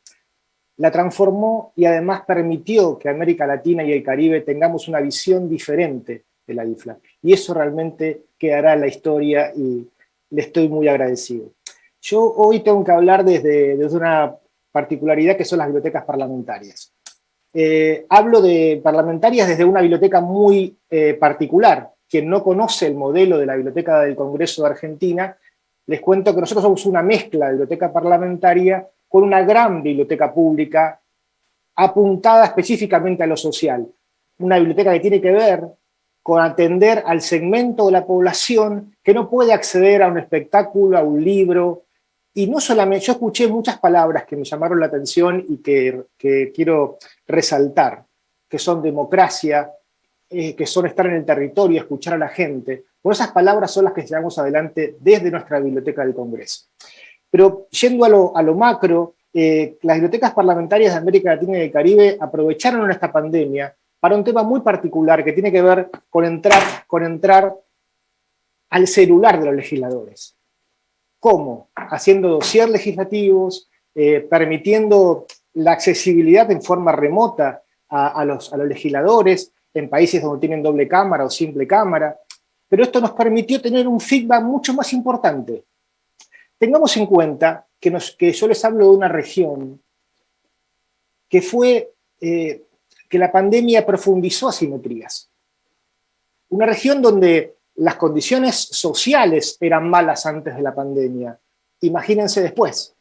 la transformó y además permitió que América Latina y el Caribe tengamos una visión diferente de la IFLA. Y eso realmente quedará en la historia y le estoy muy agradecido. Yo hoy tengo que hablar desde, desde una particularidad que son las bibliotecas parlamentarias. Eh, hablo de parlamentarias desde una biblioteca muy eh, particular. Quien no conoce el modelo de la Biblioteca del Congreso de Argentina, les cuento que nosotros somos una mezcla de biblioteca parlamentaria con una gran biblioteca pública apuntada específicamente a lo social. Una biblioteca que tiene que ver con atender al segmento de la población que no puede acceder a un espectáculo, a un libro, y no solamente, yo escuché muchas palabras que me llamaron la atención y que, quiero resaltar, que son democracia, eh, que son estar en el territorio, escuchar a la gente. Bueno, esas palabras son las que llevamos adelante desde nuestra Biblioteca del Congreso. Pero yendo a lo, macro, eh, las bibliotecas parlamentarias de América Latina y el Caribe aprovecharon esta pandemia para un tema muy particular que tiene que ver con entrar, con entrar al celular de los legisladores. ¿Cómo? Haciendo dossier legislativos, eh, permitiendo la accesibilidad en forma remota a, los, a los legisladores en países donde tienen doble cámara o simple cámara, pero esto nos permitió tener un feedback mucho más importante. Tengamos en cuenta que, yo les hablo de una región que fue, eh, que la pandemia profundizó asimetrías. Una región donde las condiciones sociales eran malas antes de la pandemia. Imagínense después.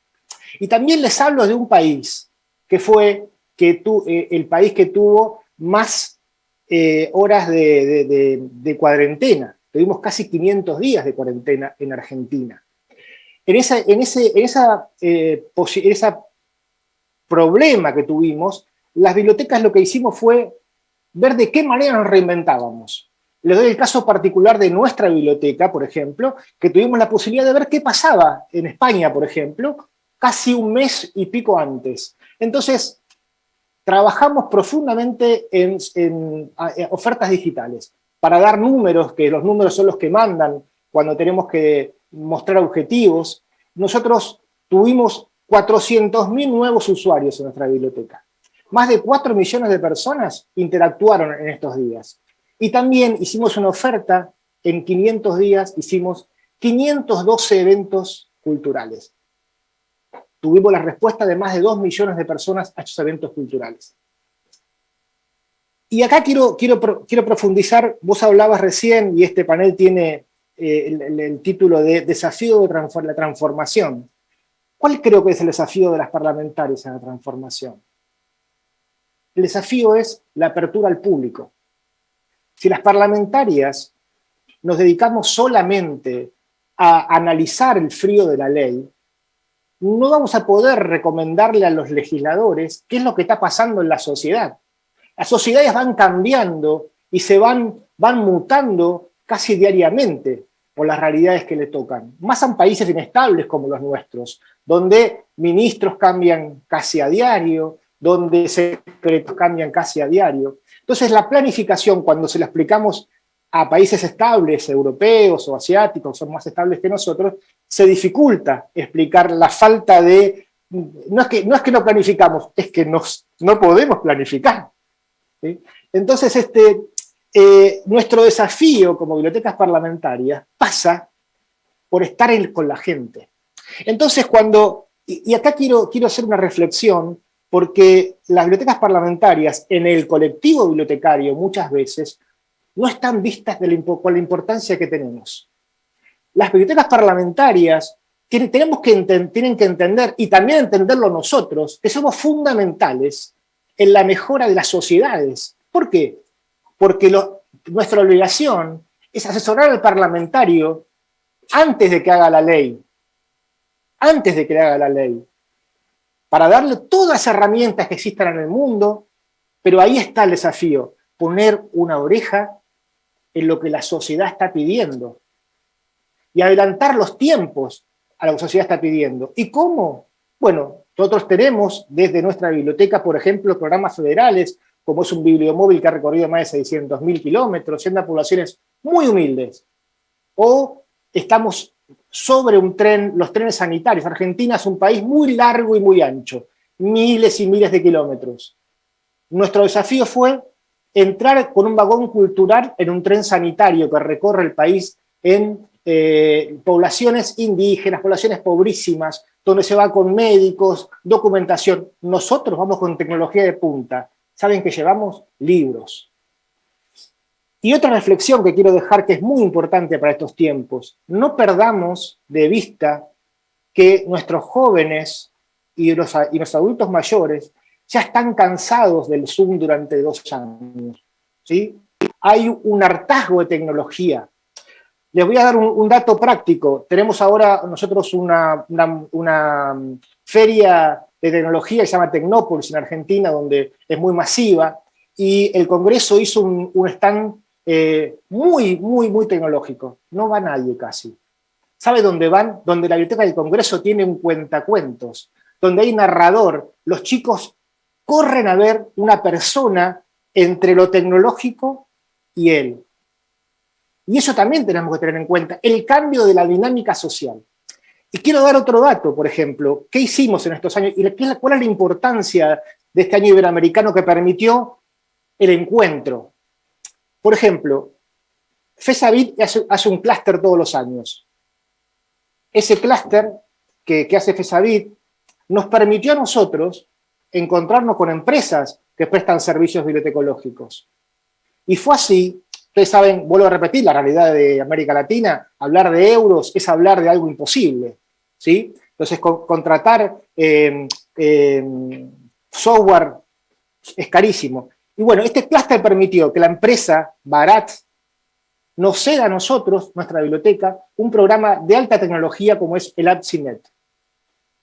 Y también les hablo de un país que fue que eh, el país que tuvo más eh, horas de cuarentena. Tuvimos casi 500 días de cuarentena en Argentina. En, ese eh, problema que tuvimos, las bibliotecas lo que hicimos fue ver de qué manera nos reinventábamos. Les doy el caso particular de nuestra biblioteca, por ejemplo, que tuvimos la posibilidad de ver qué pasaba en España, por ejemplo, casi un mes y pico antes. Entonces, trabajamos profundamente en, en, ofertas digitales para dar números, que los números son los que mandan cuando tenemos que mostrar objetivos. Nosotros tuvimos 400.000 nuevos usuarios en nuestra biblioteca. Más de 4 millones de personas interactuaron en estos días. Y también hicimos una oferta, en 500 días hicimos 512 eventos culturales. Tuvimos la respuesta de más de 2 millones de personas a estos eventos culturales. Y acá quiero, quiero, quiero profundizar, vos hablabas recién, y este panel tiene eh, el, título de Desafío de la Transformación. ¿Cuál creo que es el desafío de las parlamentarias en la transformación? El desafío es la apertura al público. Si las parlamentarias nos dedicamos solamente a analizar el frío de la ley, no vamos a poder recomendarle a los legisladores qué es lo que está pasando en la sociedad. Las sociedades van cambiando y se van, van mutando casi diariamente por las realidades que le tocan. Más en países inestables como los nuestros, donde ministros cambian casi a diario, donde secretos cambian casi a diario. Entonces la planificación, cuando se la explicamos a países estables, europeos o asiáticos, son más estables que nosotros, se dificulta explicar la falta de... No es que no, es que no planificamos, es que no podemos planificar. Entonces, este, eh, nuestro desafío como bibliotecas parlamentarias pasa por estar con la gente. Entonces cuando, y, acá quiero, quiero hacer una reflexión, porque las bibliotecas parlamentarias en el colectivo bibliotecario muchas veces no están vistas de la, con la importancia que tenemos. Las bibliotecas parlamentarias tenemos que tienen que entender, y también entenderlo nosotros, que somos fundamentales en la mejora de las sociedades. ¿Por qué? Porque nuestra obligación es asesorar al parlamentario antes de que haga la ley, antes de que haga la ley, para darle todas las herramientas que existan en el mundo, pero ahí está el desafío, poner una oreja en lo que la sociedad está pidiendo y adelantar los tiempos a lo que la sociedad está pidiendo. ¿Y cómo? Bueno, nosotros tenemos desde nuestra biblioteca, por ejemplo, programas federales, como es un bibliomóvil que ha recorrido más de 600.000 kilómetros, siendo poblaciones muy humildes. O estamos sobre un tren, los trenes sanitarios. Argentina es un país muy largo y muy ancho, miles y miles de kilómetros. Nuestro desafío fue entrar con un vagón cultural en un tren sanitario que recorre el país en eh, poblaciones indígenas, poblaciones pobrísimas, donde se va con médicos, documentación. Nosotros vamos con tecnología de punta. ¿Saben que llevamos? Libros. Y otra reflexión que quiero dejar que es muy importante para estos tiempos. No perdamos de vista que nuestros jóvenes y los, y los adultos mayores ya están cansados del Zoom durante dos años. ¿sí? Hay un hartazgo de tecnología. Les voy a dar un, dato práctico. Tenemos ahora nosotros una, una, feria de tecnología se llama Tecnópolis en Argentina, donde es muy masiva, y el Congreso hizo un, stand eh, muy, muy, muy tecnológico. No va nadie casi. ¿Sabe dónde van? Donde la biblioteca del Congreso tiene un cuentacuentos, donde hay narrador. Los chicos corren a ver una persona entre lo tecnológico y él. Y eso también tenemos que tener en cuenta, el cambio de la dinámica social. Y quiero dar otro dato, por ejemplo, ¿qué hicimos en estos años? ¿Y cuál es la importancia de este año iberoamericano que permitió el encuentro? Por ejemplo, FESAVIT hace, un clúster todos los años. Ese clúster que, que hace FESAVIT nos permitió a nosotros encontrarnos con empresas que prestan servicios bibliotecológicos. Y fue así, ustedes saben, vuelvo a repetir, la realidad de América Latina, hablar de euros es hablar de algo imposible, ¿sí? Entonces, contratar em, em, software es carísimo. Y bueno, este clúster permitió que la empresa Barat nos ceda a nosotros, nuestra biblioteca, un programa de alta tecnología como es el AppSinet.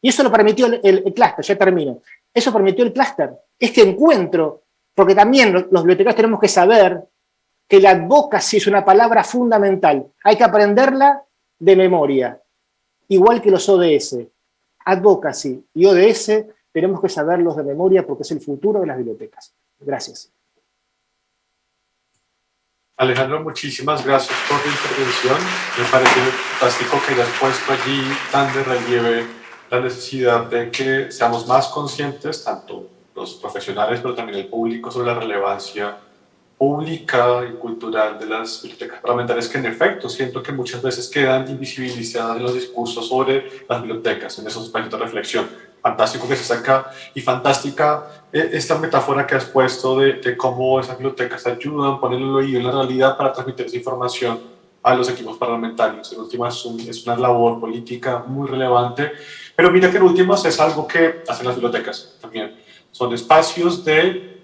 Y eso lo permitió el, el clúster, ya termino. Eso permitió el clúster, este encuentro, porque también los bibliotecarios tenemos que saber que la advocacy es una palabra fundamental. Hay que aprenderla de memoria, igual que los ODS. Advocacy y ODS tenemos que saberlos de memoria porque es el futuro de las bibliotecas. Gracias. Alejandro, muchísimas gracias por la intervención. Me parece fantástico que hayas puesto allí tan de relieve la necesidad de que seamos más conscientes, tanto los profesionales, pero también el público, sobre la relevancia pública y cultural de las bibliotecas parlamentarias que en efecto siento que muchas veces quedan invisibilizadas en los discursos sobre las bibliotecas, en esos espacios de reflexión. Fantástico que se saca y fantástica eh, esta metáfora que has puesto de, de cómo esas bibliotecas ayudan, ponen el oído en la realidad para transmitir esa información a los equipos parlamentarios. En últimas es una labor política muy relevante pero mira que en últimas es algo que hacen las bibliotecas también. Son espacios de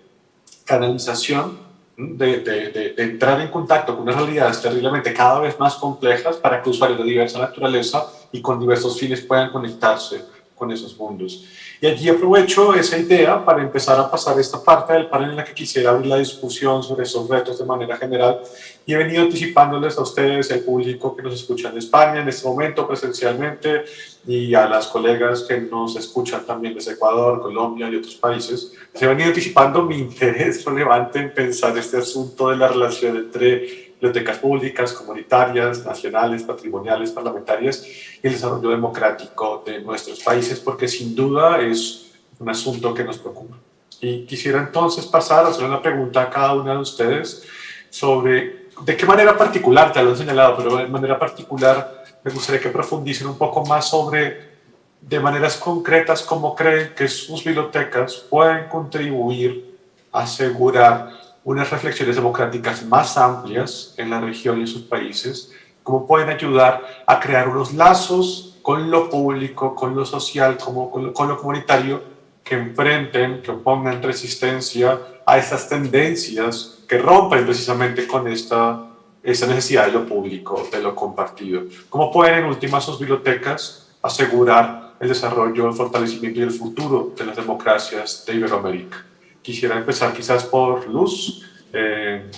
canalización, de, entrar en contacto con unas realidades terriblemente cada vez más complejas para que usuarios de diversa naturaleza y con diversos fines puedan conectarse con esos mundos. Y allí aprovecho esa idea para empezar a pasar esta parte del panel en la que quisiera abrir la discusión sobre esos retos de manera general. Y he venido anticipándoles a ustedes, al público que nos escucha en España en este momento presencialmente y a las colegas que nos escuchan también desde Ecuador, Colombia y otros países, se he venido anticipando mi interés relevante en pensar este asunto de la relación entre bibliotecas públicas, comunitarias, nacionales, patrimoniales, parlamentarias y el desarrollo democrático de nuestros países, porque sin duda es un asunto que nos preocupa. Y quisiera entonces pasar a hacer una pregunta a cada una de ustedes sobre de qué manera particular, te lo he señalado, pero de manera particular me gustaría que profundicen un poco más sobre de maneras concretas cómo creen que sus bibliotecas pueden contribuir a asegurar unas reflexiones democráticas más amplias en la región y en sus países, cómo pueden ayudar a crear unos lazos con lo público, con lo social, como con, lo, con lo comunitario, que enfrenten, que opongan resistencia a estas tendencias que rompen precisamente con esta, esta necesidad de lo público, de lo compartido. ¿Cómo pueden en últimas sus bibliotecas asegurar el desarrollo, el fortalecimiento y el futuro de las democracias de Iberoamérica? Quisiera empezar quizás por Luz. Eh,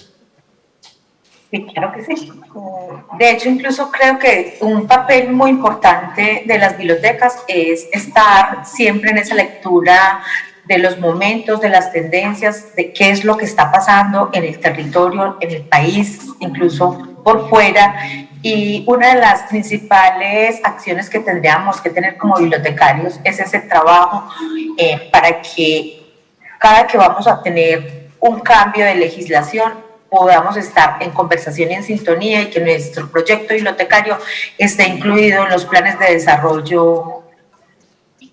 Sí, claro que sí. De hecho, incluso creo que un papel muy importante de las bibliotecas es estar siempre en esa lectura de los momentos, de las tendencias, de qué es lo que está pasando en el territorio, en el país, incluso por fuera. Y una de las principales acciones que tendríamos que tener como bibliotecarios es ese trabajo eh, para que cada que vamos a tener un cambio de legislación, podamos estar en conversación y en sintonía y que nuestro proyecto bibliotecario esté incluido en los planes de desarrollo,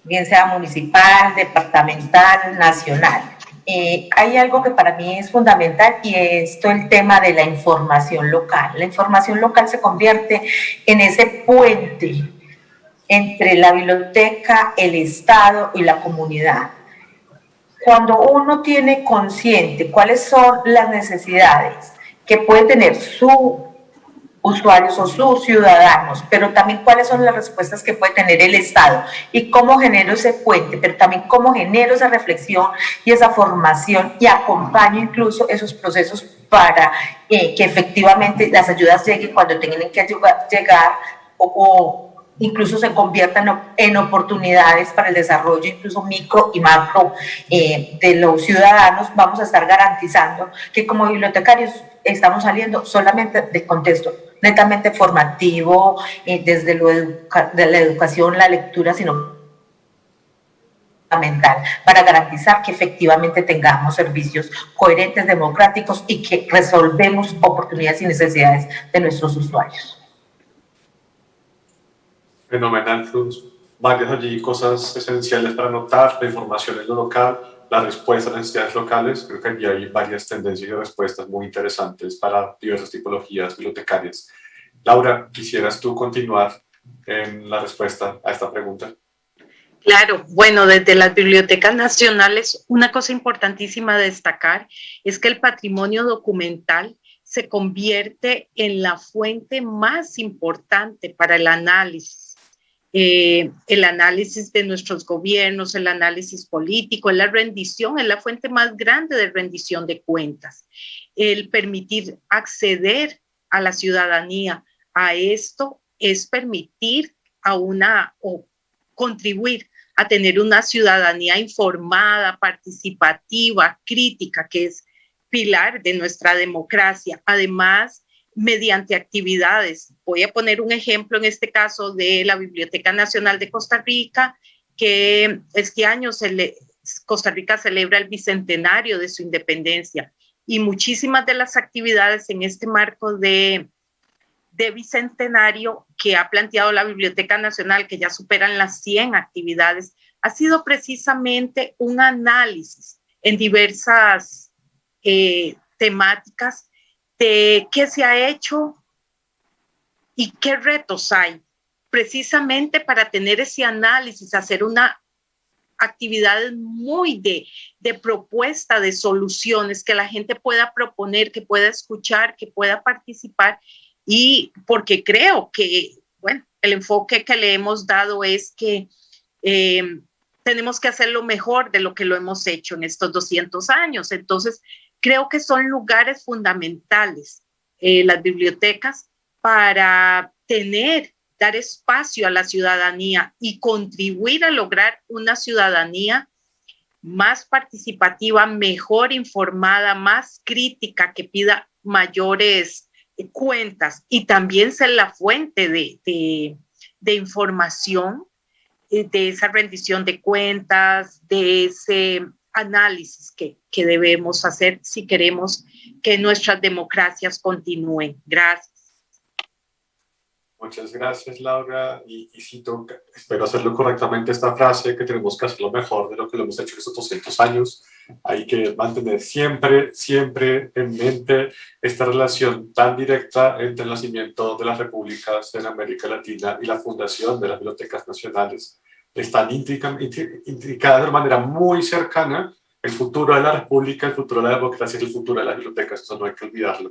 bien sea municipal, departamental, nacional. Eh, hay algo que para mí es fundamental y es todo el tema de la información local. La información local se convierte en ese puente entre la biblioteca, el Estado y la comunidad cuando uno tiene consciente cuáles son las necesidades que puede tener su usuarios o sus ciudadanos, pero también cuáles son las respuestas que puede tener el Estado y cómo genero ese puente, pero también cómo genero esa reflexión y esa formación y acompaño incluso esos procesos para eh, que efectivamente las ayudas lleguen cuando tengan que llegar o incluso se conviertan en oportunidades para el desarrollo, incluso micro y macro eh, de los ciudadanos, vamos a estar garantizando que como bibliotecarios estamos saliendo solamente del contexto netamente formativo, eh, desde lo de la educación, la lectura, sino fundamental para garantizar que efectivamente tengamos servicios coherentes, democráticos y que resolvemos oportunidades y necesidades de nuestros usuarios fenomenal, Varias allí cosas esenciales para notar, la información en lo local, la respuesta a las necesidades locales. Creo que allí hay varias tendencias y respuestas muy interesantes para diversas tipologías bibliotecarias. Laura, ¿quisieras tú continuar en la respuesta a esta pregunta? Claro, bueno, desde las bibliotecas nacionales, una cosa importantísima de destacar es que el patrimonio documental se convierte en la fuente más importante para el análisis eh, el análisis de nuestros gobiernos, el análisis político, la rendición, es la fuente más grande de rendición de cuentas. El permitir acceder a la ciudadanía a esto es permitir a una o contribuir a tener una ciudadanía informada, participativa, crítica, que es pilar de nuestra democracia. Además, mediante actividades. Voy a poner un ejemplo en este caso de la Biblioteca Nacional de Costa Rica, que este año Costa Rica celebra el bicentenario de su independencia y muchísimas de las actividades en este marco de, de bicentenario que ha planteado la Biblioteca Nacional, que ya superan las 100 actividades, ha sido precisamente un análisis en diversas eh, temáticas de qué se ha hecho y qué retos hay, precisamente para tener ese análisis, hacer una actividad muy de, de propuesta de soluciones que la gente pueda proponer, que pueda escuchar, que pueda participar. Y porque creo que, bueno, el enfoque que le hemos dado es que eh, tenemos que hacer lo mejor de lo que lo hemos hecho en estos 200 años. Entonces, creo que son lugares fundamentales eh, las bibliotecas para tener, dar espacio a la ciudadanía y contribuir a lograr una ciudadanía más participativa, mejor informada, más crítica, que pida mayores cuentas y también ser la fuente de, de, de información, eh, de esa rendición de cuentas, de ese análisis que, que debemos hacer si queremos que nuestras democracias continúen. Gracias. Muchas gracias, Laura. Y, y cito, espero hacerlo correctamente, esta frase, que tenemos que hacerlo mejor de lo que lo hemos hecho estos 200 años. hay que mantener siempre, siempre en mente esta relación tan directa entre el nacimiento de las repúblicas en América Latina y la fundación de las bibliotecas nacionales. Están intricadas de manera muy cercana el futuro de la república, el futuro de la democracia y el futuro de las bibliotecas, eso no hay que olvidarlo.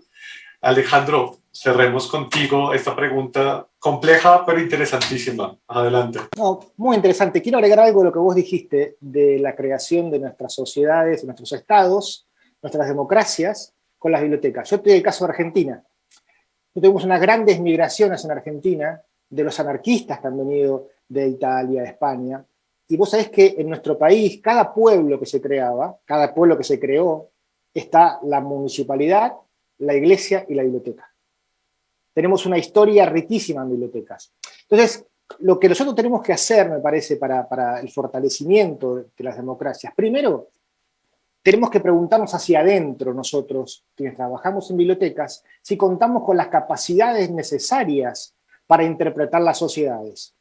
Alejandro, cerremos contigo esta pregunta compleja pero interesantísima. Adelante. muy interesante. Quiero agregar algo de lo que vos dijiste de la creación de nuestras sociedades, de nuestros estados, nuestras democracias con las bibliotecas. Yo estoy el caso de Argentina. Tuvimos unas grandes migraciones en Argentina de los anarquistas que han venido de Italia, España, y vos sabés que en nuestro país, cada pueblo que se creaba, cada pueblo que se creó, está la municipalidad, la iglesia y la biblioteca. Tenemos una historia riquísima en bibliotecas. Entonces, lo que nosotros tenemos que hacer, me parece, para, el fortalecimiento de, las democracias, primero, tenemos que preguntarnos hacia adentro nosotros, quienes trabajamos en bibliotecas, si contamos con las capacidades necesarias para interpretar las sociedades.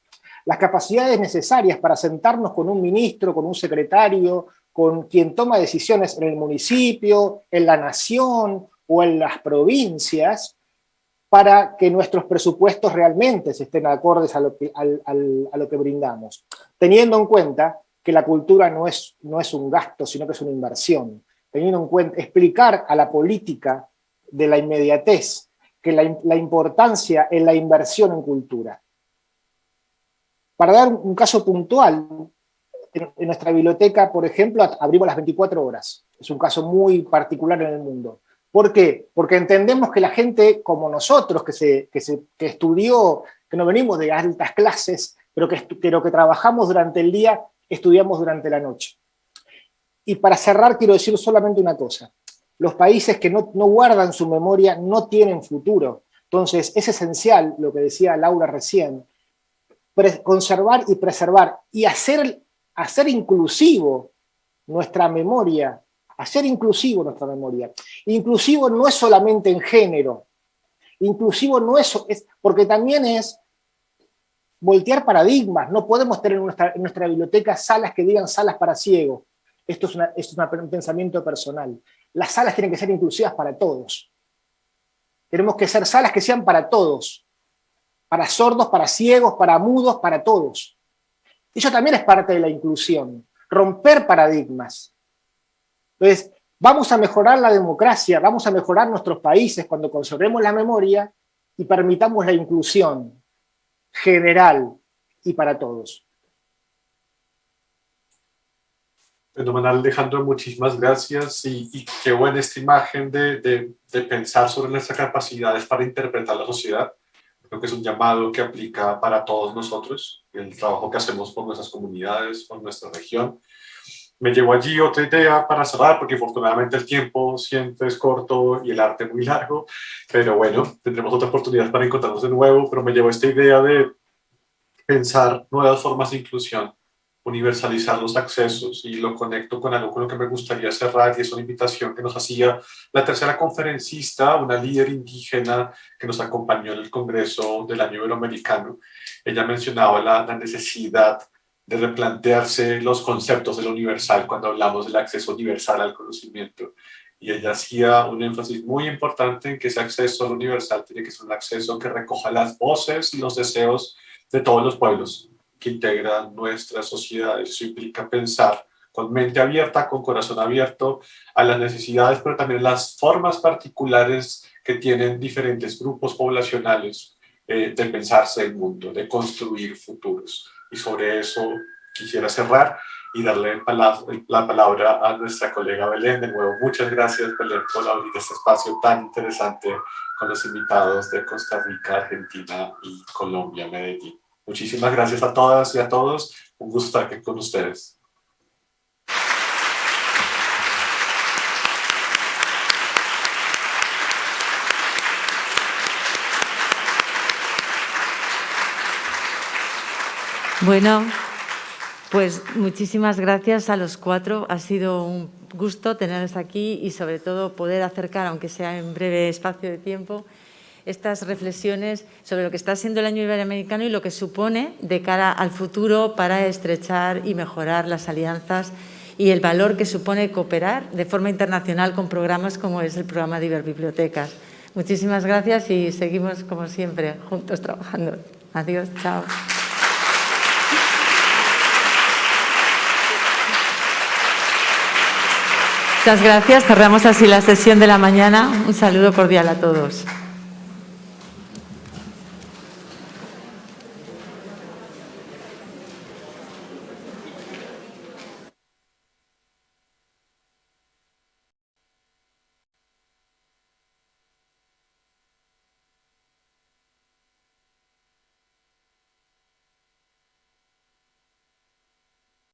Las capacidades necesarias para sentarnos con un ministro, con un secretario, con quien toma decisiones en el municipio, en la nación o en las provincias para que nuestros presupuestos realmente se estén acordes a lo que, lo que brindamos, teniendo en cuenta que la cultura no es, no es un gasto, sino que es una inversión, teniendo en cuenta, explicar a la política de la inmediatez, que la, la importancia en la inversión en cultura. Para dar un caso puntual, en nuestra biblioteca, por ejemplo, abrimos las 24 horas. Es un caso muy particular en el mundo. ¿Por qué? Porque entendemos que la gente como nosotros, que, se, que, se, que estudió, que no venimos de altas clases, pero que, pero que trabajamos durante el día, estudiamos durante la noche. Y para cerrar quiero decir solamente una cosa. Los países que no, no guardan su memoria no tienen futuro. Entonces es esencial, lo que decía Laura recién, conservar y preservar y hacer, hacer inclusivo nuestra memoria hacer inclusivo nuestra memoria. Inclusivo no es solamente en género, inclusivo no es, es porque también es voltear paradigmas, no podemos tener en nuestra, biblioteca salas que digan salas para ciegos, esto es, una, es un pensamiento personal. Las salas tienen que ser inclusivas para todos. Tenemos que ser salas que sean para todos, para sordos, para ciegos, para mudos, para todos. Eso también es parte de la inclusión, romper paradigmas. Entonces, vamos a mejorar la democracia, vamos a mejorar nuestros países cuando conservemos la memoria y permitamos la inclusión general y para todos. Fenomenal, Alejandro, muchísimas gracias y, qué buena esta imagen de, pensar sobre nuestras capacidades para interpretar la sociedad. Creo que es un llamado que aplica para todos nosotros, el trabajo que hacemos por nuestras comunidades, por nuestra región. Me llevo allí otra idea para cerrar, porque afortunadamente el tiempo siempre es corto y el arte muy largo, pero bueno, tendremos otra oportunidad para encontrarnos de nuevo, pero me llevo esta idea de pensar nuevas formas de inclusión, universalizar los accesos y lo conecto con algo con lo que me gustaría cerrar y es una invitación que nos hacía la tercera conferencista, una líder indígena que nos acompañó en el Congreso del Año Iberoamericano. Ella mencionaba la, la necesidad de replantearse los conceptos de lo universal cuando hablamos del acceso universal al conocimiento. Y ella hacía un énfasis muy importante en que ese acceso al universal tiene que ser un acceso que recoja las voces y los deseos de todos los pueblos que integran nuestras sociedades. Eso implica pensar con mente abierta, con corazón abierto a las necesidades, pero también las formas particulares que tienen diferentes grupos poblacionales eh, de pensarse el mundo, de construir futuros y sobre eso quisiera cerrar y darle la palabra a nuestra colega Belén. De nuevo, muchas gracias Belén por abrir este espacio tan interesante con los invitados de Costa Rica, Argentina y Colombia, Medellín. Muchísimas gracias a todas y a todos. Un gusto estar aquí con ustedes. Bueno, pues muchísimas gracias a los cuatro. Ha sido un gusto tenerlos aquí y sobre todo poder acercar, aunque sea en breve espacio de tiempo, estas reflexiones sobre lo que está siendo el año iberoamericano y lo que supone de cara al futuro para estrechar y mejorar las alianzas y el valor que supone cooperar de forma internacional con programas como es el programa de Iberbibliotecas. Muchísimas gracias y seguimos como siempre juntos trabajando. Adiós, chao. Muchas gracias. Cerramos así la sesión de la mañana. Un saludo cordial a todos.